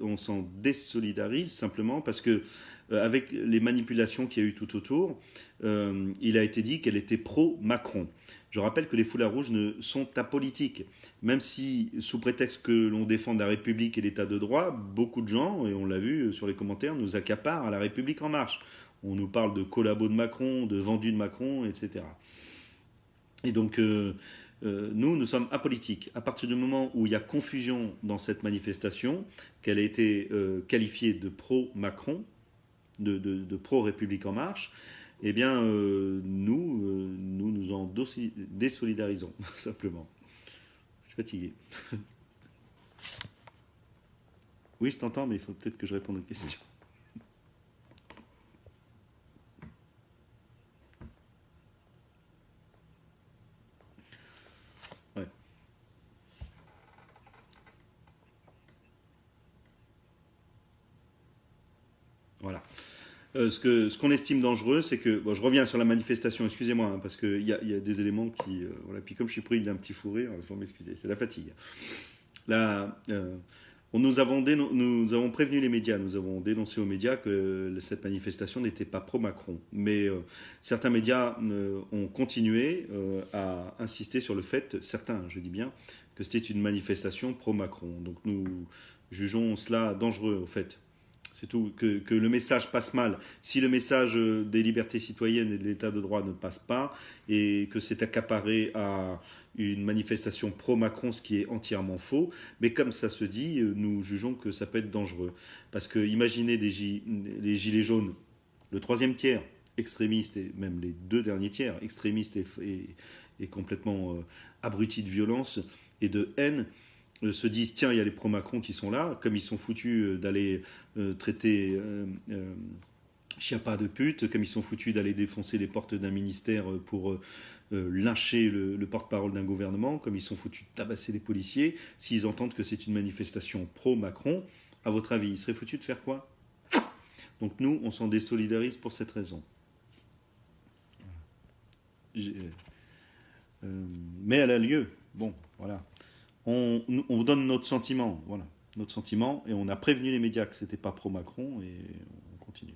on s'en désolidarise simplement parce que, avec les manipulations qu'il y a eu tout autour, il a été dit qu'elle était pro-Macron. Je rappelle que les foulards rouges ne sont apolitiques. Même si, sous prétexte que l'on défend la République et l'état de droit, beaucoup de gens, et on l'a vu sur les commentaires, nous accaparent à la République en marche. On nous parle de collabos de Macron, de vendus de Macron, etc. Et donc, euh, euh, nous, nous sommes apolitiques. À partir du moment où il y a confusion dans cette manifestation, qu'elle a été euh, qualifiée de pro-Macron, de, pro-République en marche, eh bien, euh, nous, euh, nous nous en désolidarisons, simplement. Je suis fatigué. Oui, je t'entends, mais il faut peut-être que je réponde aux questions. Voilà. Euh, ce qu'on estime dangereux, c'est que. Je reviens sur la manifestation, excusez-moi, hein, parce qu'il y, a- des éléments qui. euh, voilà. Puis comme je suis pris d'un petit fou rire, il faut m'excuser, c'est la fatigue. Là, euh, nous, avons nous avons prévenu les médias, nous avons dénoncé aux médias que cette manifestation n'était pas pro-Macron. Mais euh, certains médias ont continué à insister sur le fait, certains, je dis bien, que c'était une manifestation pro-Macron. Donc nous jugeons cela dangereux, au fait. C'est tout, que, le message passe mal. Si le message euh, des libertés citoyennes et de l'état de droit ne passe pas, et que c'est accaparé à une manifestation pro-Macron, ce qui est entièrement faux, mais comme ça se dit, euh, nous jugeons que ça peut être dangereux. Parce que imaginez les gilets jaunes, le troisième tiers, extrémiste, et même les deux derniers tiers, extrémistes et, complètement euh, abrutis de violence et de haine, se disent tiens, il y a les pro-Macron qui sont là, comme ils sont foutus euh, d'aller euh, traiter euh, euh, Chiappa de pute, comme ils sont foutus d'aller défoncer les portes d'un ministère euh, pour euh, euh, lyncher le, le porte-parole d'un gouvernement, comme ils sont foutus de tabasser les policiers, s'ils entendent que c'est une manifestation pro-Macron, à votre avis, ils seraient foutus de faire quoi? Donc nous, on s'en désolidarise pour cette raison. Euh, mais elle a lieu. Bon, voilà. On, on vous donne notre sentiment, voilà, notre sentiment, et on a prévenu les médias que c'était pas pro-Macron, et on continue.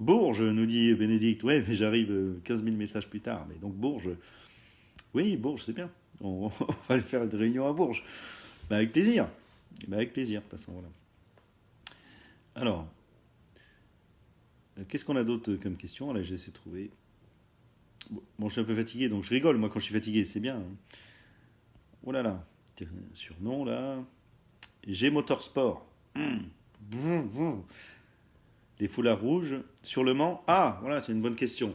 Bourges, nous dit Bénédicte, ouais, mais j'arrive euh, 15 000 messages plus tard, mais donc Bourges, Oui, Bourges, c'est bien. On, va aller faire une réunion à Bourges. Ben, avec plaisir. Ben, avec plaisir, de. Alors, euh, qu'est-ce qu'on a d'autre comme question? Là, j'ai essayé de trouver. Bon, je suis un peu fatigué, donc je rigole, moi, quand je suis fatigué, c'est bien. Hein. Oh là là, surnom, là. G Motorsport. Les foulards rouges sur le Mans. Ah, voilà, c'est une bonne question.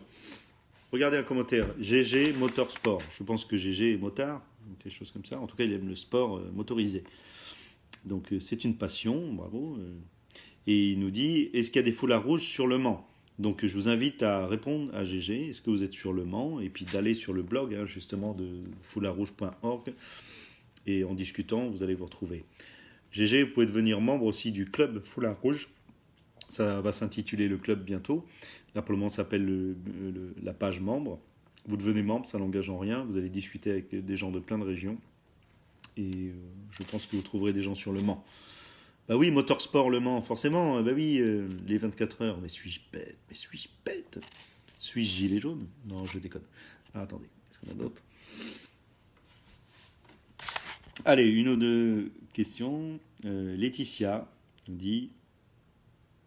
Regardez un commentaire. GG Motorsport. Je pense que GG est motard, quelque chose comme ça. En tout cas, il aime le sport euh, motorisé. Donc, euh, c'est une passion, bravo. Et il nous dit est-ce qu'il y a des foulards rouges sur le Mans? Donc je vous invite à répondre à GG est-ce que vous êtes sur le Mans? Et puis d'aller sur le blog hein, justement de foulardrouge.org et en discutant, vous allez vous retrouver. GG, vous pouvez devenir membre aussi du club Foulard Rouge. Ça va s'intituler le club bientôt. Là pour le moment, ça s'appelle la page membre. Vous devenez membre, ça n'engage en rien. Vous allez discuter avec des gens de plein de régions. Et euh, je pense que vous trouverez des gens sur le Mans. Bah oui, Motorsport Le Mans, forcément. Bah oui, euh, les 24 heures. Mais suis-je bête? Mais suis-je bête? Suis-je gilet jaune? Non, je déconne. Ah, attendez, est-ce qu'on a d'autres? Allez, une ou deux questions. Euh, Laetitia nous dit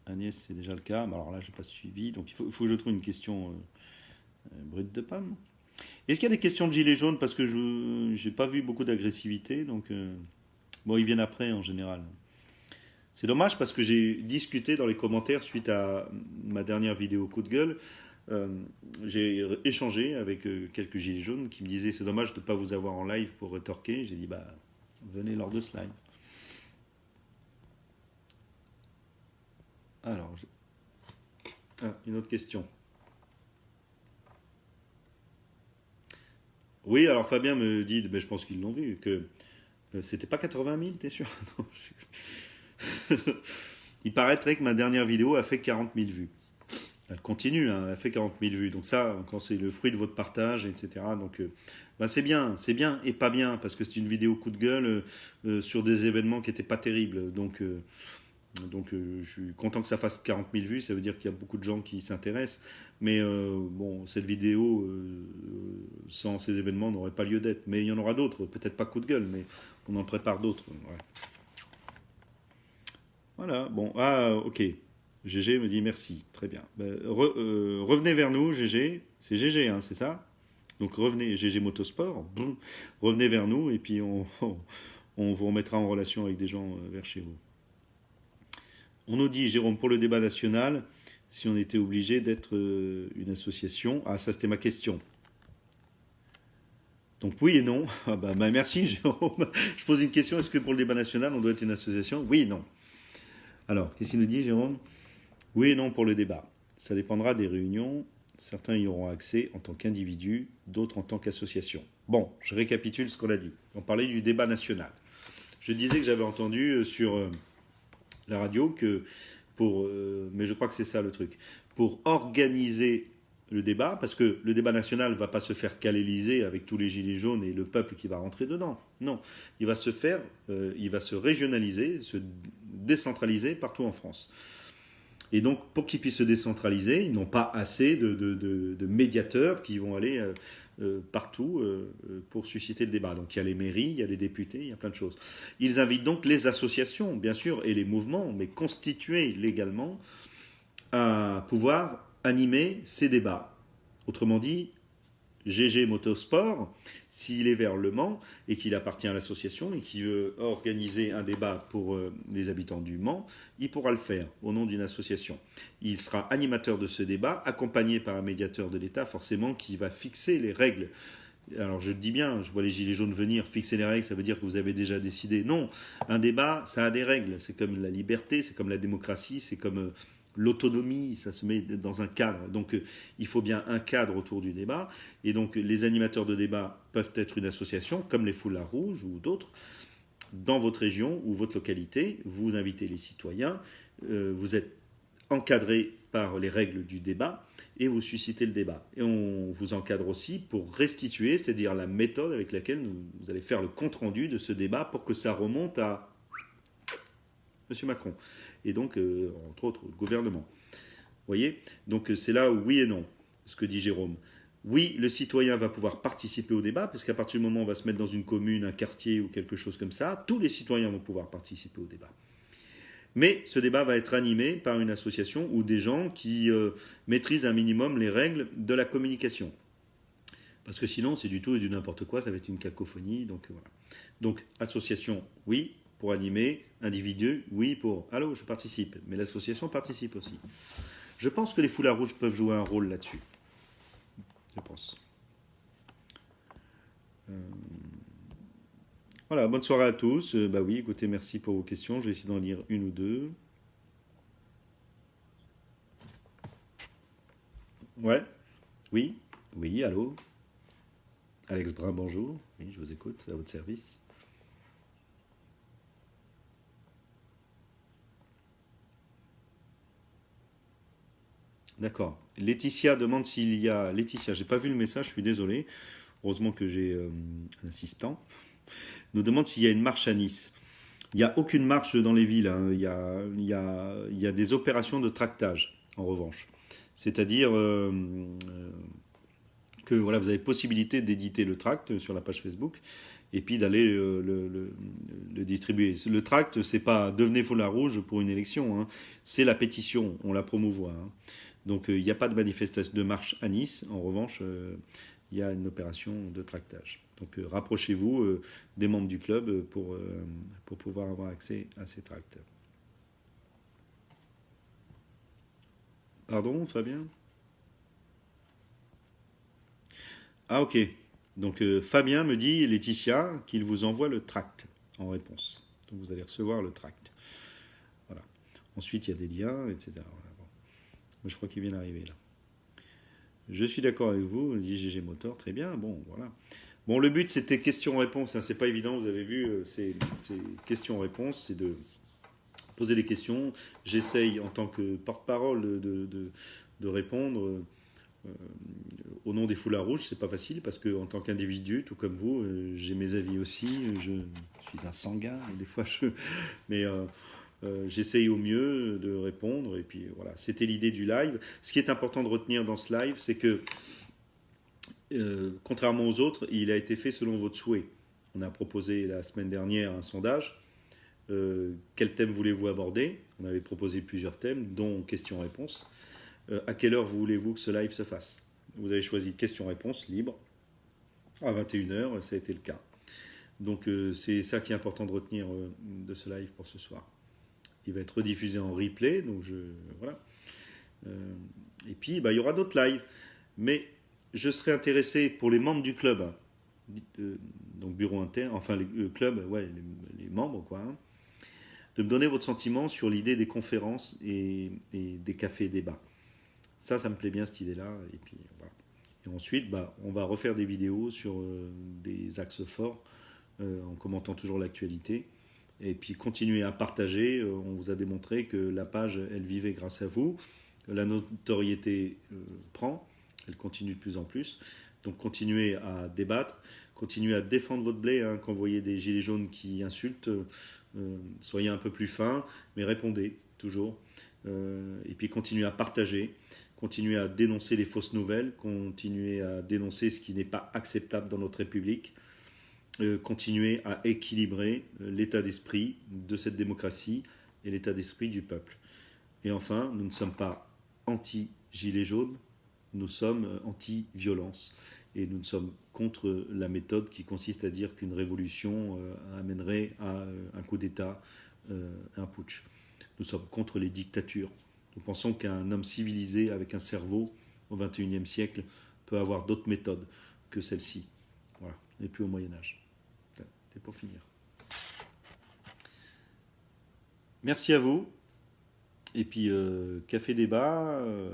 Agnès, c'est déjà le cas. Mais alors là, je n'ai pas suivi. Donc il faut, que je trouve une question euh, brute de pomme. Est-ce qu'il y a des questions de gilet jaune Parce que je n'ai pas vu beaucoup d'agressivité. Donc, bon, ils viennent après en général. C'est dommage parce que j'ai discuté dans les commentaires suite à ma dernière vidéo coup de gueule. Euh, j'ai échangé avec euh, quelques gilets jaunes qui me disaient c'est dommage de ne pas vous avoir en live pour retorquer. J'ai dit bah venez lors de ce live. Alors, ah, une autre question. Oui, alors Fabien me dit, mais je pense qu'ils l'ont vu, que euh, c'était pas 80 000, t'es sûr? Il paraîtrait que ma dernière vidéo a fait 40 000 vues. Elle continue, hein, elle fait 40 000 vues. Donc ça, quand c'est le fruit de votre partage, etc. Donc euh, bah, c'est bien, c'est bien et pas bien, parce que c'est une vidéo coup de gueule euh, euh, sur des événements qui n'étaient pas terribles. Donc, donc je suis content que ça fasse 40 000 vues, ça veut dire qu'il y a beaucoup de gens qui s'intéressent. Mais bon, cette vidéo, sans ces événements, n'aurait pas lieu d'être. Mais il y en aura d'autres, peut-être pas coup de gueule, mais on en prépare d'autres. Voilà, bon, ah, ok. GG me dit merci, très bien. Ben, euh, revenez vers nous, GG. C'est GG, hein, c'est ça? Donc revenez, GG Motosport, revenez vers nous et puis on, vous remettra en relation avec des gens euh, vers chez vous. On nous dit, Jérôme, pour le débat national, si on était obligé d'être euh, une association. Ah, ça c'était ma question. Donc oui et non. Ah bah, bah, merci Jérôme. Je pose une question, est-ce que pour le débat national, on doit être une association? Oui et non. Alors, qu'est-ce qu'il nous dit, Jérôme? Oui et non pour le débat. Ça dépendra des réunions. Certains y auront accès en tant qu'individu, d'autres en tant qu'association. Bon, je récapitule ce qu'on a dit. On parlait du débat national. Je disais que j'avais entendu euh, sur euh, la radio que pour, euh, mais je crois que c'est ça le truc, pour organiser le débat, parce que le débat national ne va pas se faire qu'à l'Élysée avec tous les gilets jaunes et le peuple qui va rentrer dedans. Non, il va se faire, il va se régionaliser, se décentraliser partout en France. Et donc, pour qu'ils puissent se décentraliser, ils n'ont pas assez de, médiateurs qui vont aller euh, euh, partout pour susciter le débat. Donc, il y a les mairies, il y a les députés, il y a plein de choses. Ils invitent donc les associations, bien sûr, et les mouvements, mais constitués légalement, à pouvoir animer ces débats. Autrement dit, GG Motosport, s'il est vers Le Mans et qu'il appartient à l'association et qu'il veut organiser un débat pour euh, les habitants du Mans, il pourra le faire au nom d'une association. Il sera animateur de ce débat, accompagné par un médiateur de l'État, forcément, qui va fixer les règles. Alors je dis bien, je vois les gilets jaunes venir, fixer les règles, ça veut dire que vous avez déjà décidé. Non, un débat, ça a des règles. C'est comme la liberté, c'est comme la démocratie, c'est comme euh, l'autonomie, ça se met dans un cadre. Donc euh, il faut bien un cadre autour du débat. Et donc les animateurs de débat peuvent être une association, comme les Foulards Rouges ou d'autres. Dans votre région ou votre localité, vous invitez les citoyens, euh, vous êtes encadré par les règles du débat et vous suscitez le débat. Et on vous encadre aussi pour restituer, c'est-à-dire la méthode avec laquelle vous allez faire le compte-rendu de ce débat pour que ça remonte à M. Macron et donc, euh, entre autres, le gouvernement. Vous voyez? Donc, euh, c'est là où oui et non, ce que dit Jérôme. oui, le citoyen va pouvoir participer au débat, parce qu'à partir du moment où on va se mettre dans une commune, un quartier ou quelque chose comme ça, tous les citoyens vont pouvoir participer au débat. Mais ce débat va être animé par une association ou des gens qui euh, maîtrisent un minimum les règles de la communication. Parce que sinon, c'est du tout et du n'importe quoi, ça va être une cacophonie. Donc voilà. Donc, association, oui, pour animer. Individu, oui, pour allô, je participe. Mais l'association participe aussi. Je pense que les foulards rouges peuvent jouer un rôle là-dessus. Je pense. Euh, voilà, bonne soirée à tous. Euh, bah oui, écoutez, merci pour vos questions. Je vais essayer d'en lire une ou deux. Ouais. Oui. Oui, allô. Alex Brun, bonjour. Oui, je vous écoute, à votre service. D'accord. Laetitia demande s'il y a. Laetitia, j'ai pas vu le message, je suis désolé. Heureusement que j'ai euh, un assistant. Nous demande s'il y a une marche à Nice. Il n'y a aucune marche dans les villes. Hein. Il, y a, des opérations de tractage, en revanche. C'est-à-dire euh, euh, que voilà, vous avez possibilité d'éditer le tract sur la page Facebook et puis d'aller le, le, le, distribuer. Le tract, c'est pas devenez foulard rouge pour une élection, hein. c'est la pétition, on la promouvoit. Hein. Donc euh, il n'y a pas de manifestation de marche à Nice. En revanche, euh, il y a une opération de tractage. Donc euh, rapprochez-vous des membres du club pour, pour pouvoir avoir accès à ces tracts. Pardon, Fabien? Ah ok. Donc Fabien me dit, Laetitia, qu'il vous envoie le tract en réponse. Donc vous allez recevoir le tract. Voilà. Ensuite, il y a des liens, etc. Je crois qu'il vient d'arriver là. Je suis d'accord avec vous, dit GG Motor, très bien, bon, voilà. Bon, le but c'était question-réponse, hein, c'est pas évident, vous avez vu, euh, c'est questions-réponses, c'est de poser des questions. J'essaye en tant que porte-parole de, répondre. Euh, au nom des foulards rouges, c'est pas facile parce que en tant qu'individu, tout comme vous, euh, j'ai mes avis aussi. Je suis un sanguin des fois je, mais euh, j'essaye au mieux de répondre. Et puis voilà, c'était l'idée du live. Ce qui est important de retenir dans ce live, c'est que, euh, contrairement aux autres, il a été fait selon votre souhait. On a proposé la semaine dernière un sondage. Euh, quel thème voulez-vous aborder? On avait proposé plusieurs thèmes, dont questions-réponses. à quelle heure voulez-vous que ce live se fasse? Vous avez choisi questions-réponses libre. À 21h, ça a été le cas. Donc c'est ça qui est important de retenir de ce live pour ce soir. Il va être rediffusé en replay, donc je voilà. Euh, et puis bah, il y aura d'autres lives, mais je serais intéressé pour les membres du club, hein, euh, donc bureau interne, enfin le club, ouais, les, membres quoi, hein, de me donner votre sentiment sur l'idée des conférences et, des cafés débats. Ça, ça me plaît bien cette idée-là. Et puis voilà. Et ensuite, bah, on va refaire des vidéos sur euh, des axes forts en commentant toujours l'actualité et puis continuez à partager. Euh, on vous a démontré que la page, elle vivait grâce à vous. La notoriété euh, prend, elle continue de plus en plus. Donc continuez à débattre, continuez à défendre votre blé. Hein, quand vous voyez des gilets jaunes qui insultent, euh, soyez un peu plus fin, mais répondez toujours. et puis continuez à partager, continuez à dénoncer les fausses nouvelles, continuez à dénoncer ce qui n'est pas acceptable dans notre République. Euh, continuer à équilibrer euh, l'état d'esprit de cette démocratie et l'état d'esprit du peuple. Et enfin, nous ne sommes pas anti-gilets jaunes, nous sommes euh, anti-violence. Et nous ne sommes contre la méthode qui consiste à dire qu'une révolution amènerait à un coup d'État, un putsch. Nous sommes contre les dictatures. Nous pensons qu'un homme civilisé avec un cerveau au XXIe siècle peut avoir d'autres méthodes que celle-ci. Voilà, et plus au Moyen Âge pour finir. Merci à vous. Et puis, euh, café débat, euh,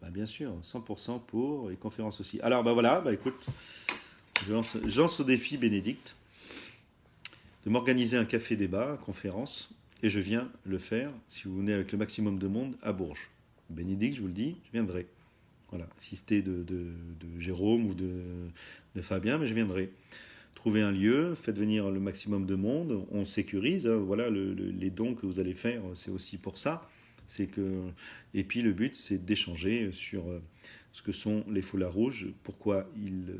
bah, bien sûr, 100% pour, et conférence aussi. Alors, bah voilà, bah écoute, je lance, au défi Bénédicte de m'organiser un café débat, conférence, et je viens le faire, si vous venez avec le maximum de monde, à Bourges. Bénédicte, je vous le dis, je viendrai. Voilà, assisté de, de, Jérôme ou de Fabien, mais je viendrai trouvez un lieu, faites venir le maximum de monde, on sécurise. Hein, voilà, les dons que vous allez faire, c'est aussi pour ça. Et puis le but, c'est d'échanger sur ce que sont les foulards rouges, pourquoi ils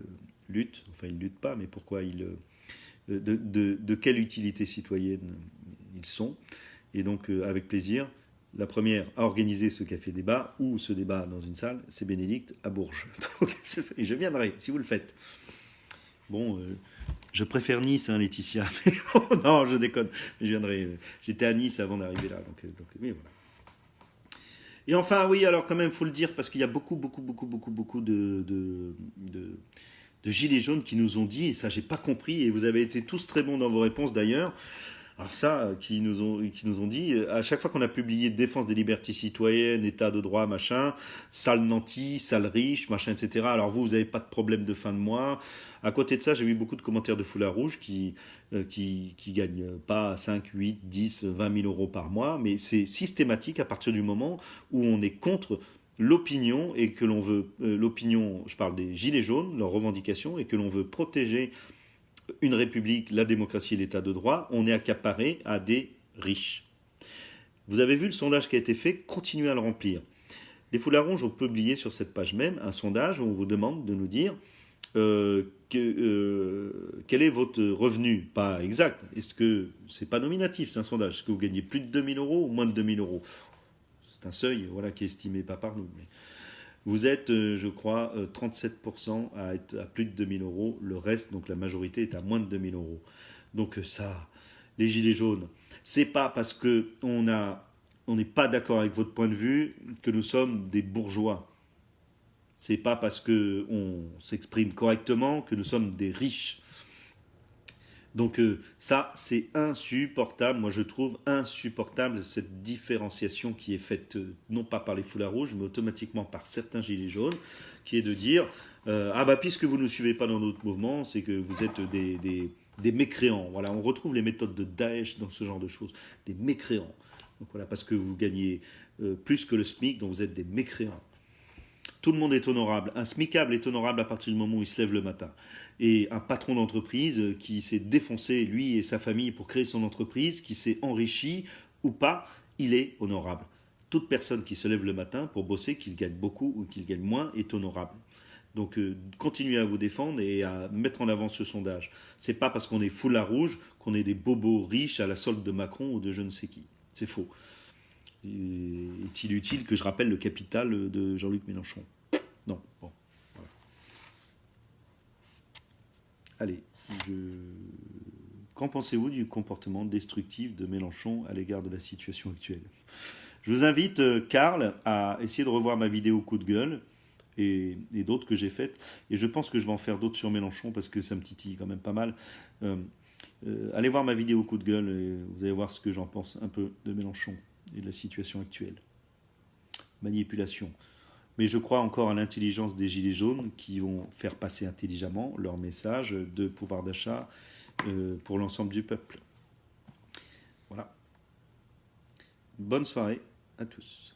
luttent, enfin ils luttent pas, mais pourquoi ils de, quelle utilité citoyenne ils sont. Et donc, avec plaisir, la première à organiser ce café débat ou ce débat dans une salle, c'est Bénédicte à Bourges. Je, je viendrai si vous le faites. Bon, euh, je préfère Nice, hein, Laetitia. Mais non, je déconne. Viendrai. J'étais à Nice avant d'arriver là. Donc, euh, donc, oui, voilà. Et enfin, oui, alors quand même, il faut le dire, parce qu'il y a beaucoup, beaucoup, beaucoup, beaucoup, beaucoup de gilets jaunes qui nous ont dit, et ça, j'ai pas compris, et vous avez été tous très bons dans vos réponses d'ailleurs, alors ça, euh, qui nous ont, qui nous ont dit, euh, à chaque fois qu'on a publié Défense des libertés citoyennes, État de droit, machin, sale nanti, sale riche, machin, etc. Alors vous, vous n'avez pas de problème de fin de mois. À côté de ça, j'ai vu beaucoup de commentaires de foulard rouge qui, euh, qui, qui gagnent pas 5, 8, 10, 20 000 euros par mois, mais c'est systématique à partir du moment où on est contre l'opinion et que l'on veut, l'opinion, je parle des gilets jaunes, leurs revendications, et que l'on veut protéger une république, la démocratie et l'état de droit, on est accaparé à des riches. Vous avez vu le sondage qui a été fait, continuez à le remplir. Les foulards rouges ont publié sur cette page même un sondage où on vous demande de nous dire euh, euh, quel est votre revenu, pas exact. Est-ce que c'est pas nominatif, c'est un sondage? Est-ce que vous gagnez plus de 2000 euros ou moins de 2000 euros? C'est un seuil, voilà, qui est estimé pas par nous. Mais vous êtes, euh, je crois, 37% à être à plus de 2000 euros. Le reste, donc la majorité, est à moins de 2000 euros. Donc ça, les gilets jaunes, c'est pas parce que on a, on n'est pas d'accord avec votre point de vue que nous sommes des bourgeois. C'est pas parce que on s'exprime correctement que nous sommes des riches. Donc euh, ça, c'est insupportable. Moi, je trouve insupportable cette différenciation qui est faite euh, non pas par les foulards rouges, mais automatiquement par certains gilets jaunes, qui est de dire euh, ah bah puisque vous ne suivez pas dans notre mouvement, c'est que vous êtes des, des, mécréants. Voilà, on retrouve les méthodes de Daesh dans ce genre de choses, des mécréants. Donc voilà, parce que vous gagnez plus que le SMIC, donc vous êtes des mécréants. Tout le monde est honorable. Un smicable est honorable à partir du moment où il se lève le matin. Et un patron d'entreprise qui s'est défoncé, lui et sa famille, pour créer son entreprise, qui s'est enrichi ou pas, il est honorable. Toute personne qui se lève le matin pour bosser, qu'il gagne beaucoup ou qu'il gagne moins, est honorable. Donc euh, continuez à vous défendre et à mettre en avant ce sondage. C'est pas parce qu'on est foulard rouge qu'on est des bobos riches à la solde de Macron ou de je ne sais qui. C'est faux. Est-il utile que je rappelle le capital de Jean-Luc Mélenchon? Non. Bon. Voilà. Allez, je... qu'en pensez-vous du comportement destructif de Mélenchon à l'égard de la situation actuelle? Je vous invite, Karl, à essayer de revoir ma vidéo coup de gueule et, et d'autres que j'ai faites. Et je pense que je vais en faire d'autres sur Mélenchon parce que ça me titille quand même pas mal. Euh, euh, allez voir ma vidéo coup de gueule et vous allez voir ce que j'en pense un peu de Mélenchon et de la situation actuelle. Manipulation. Mais je crois encore à l'intelligence des Gilets jaunes qui vont faire passer intelligemment leur message de pouvoir d'achat euh, pour l'ensemble du peuple. Voilà. Bonne soirée à tous.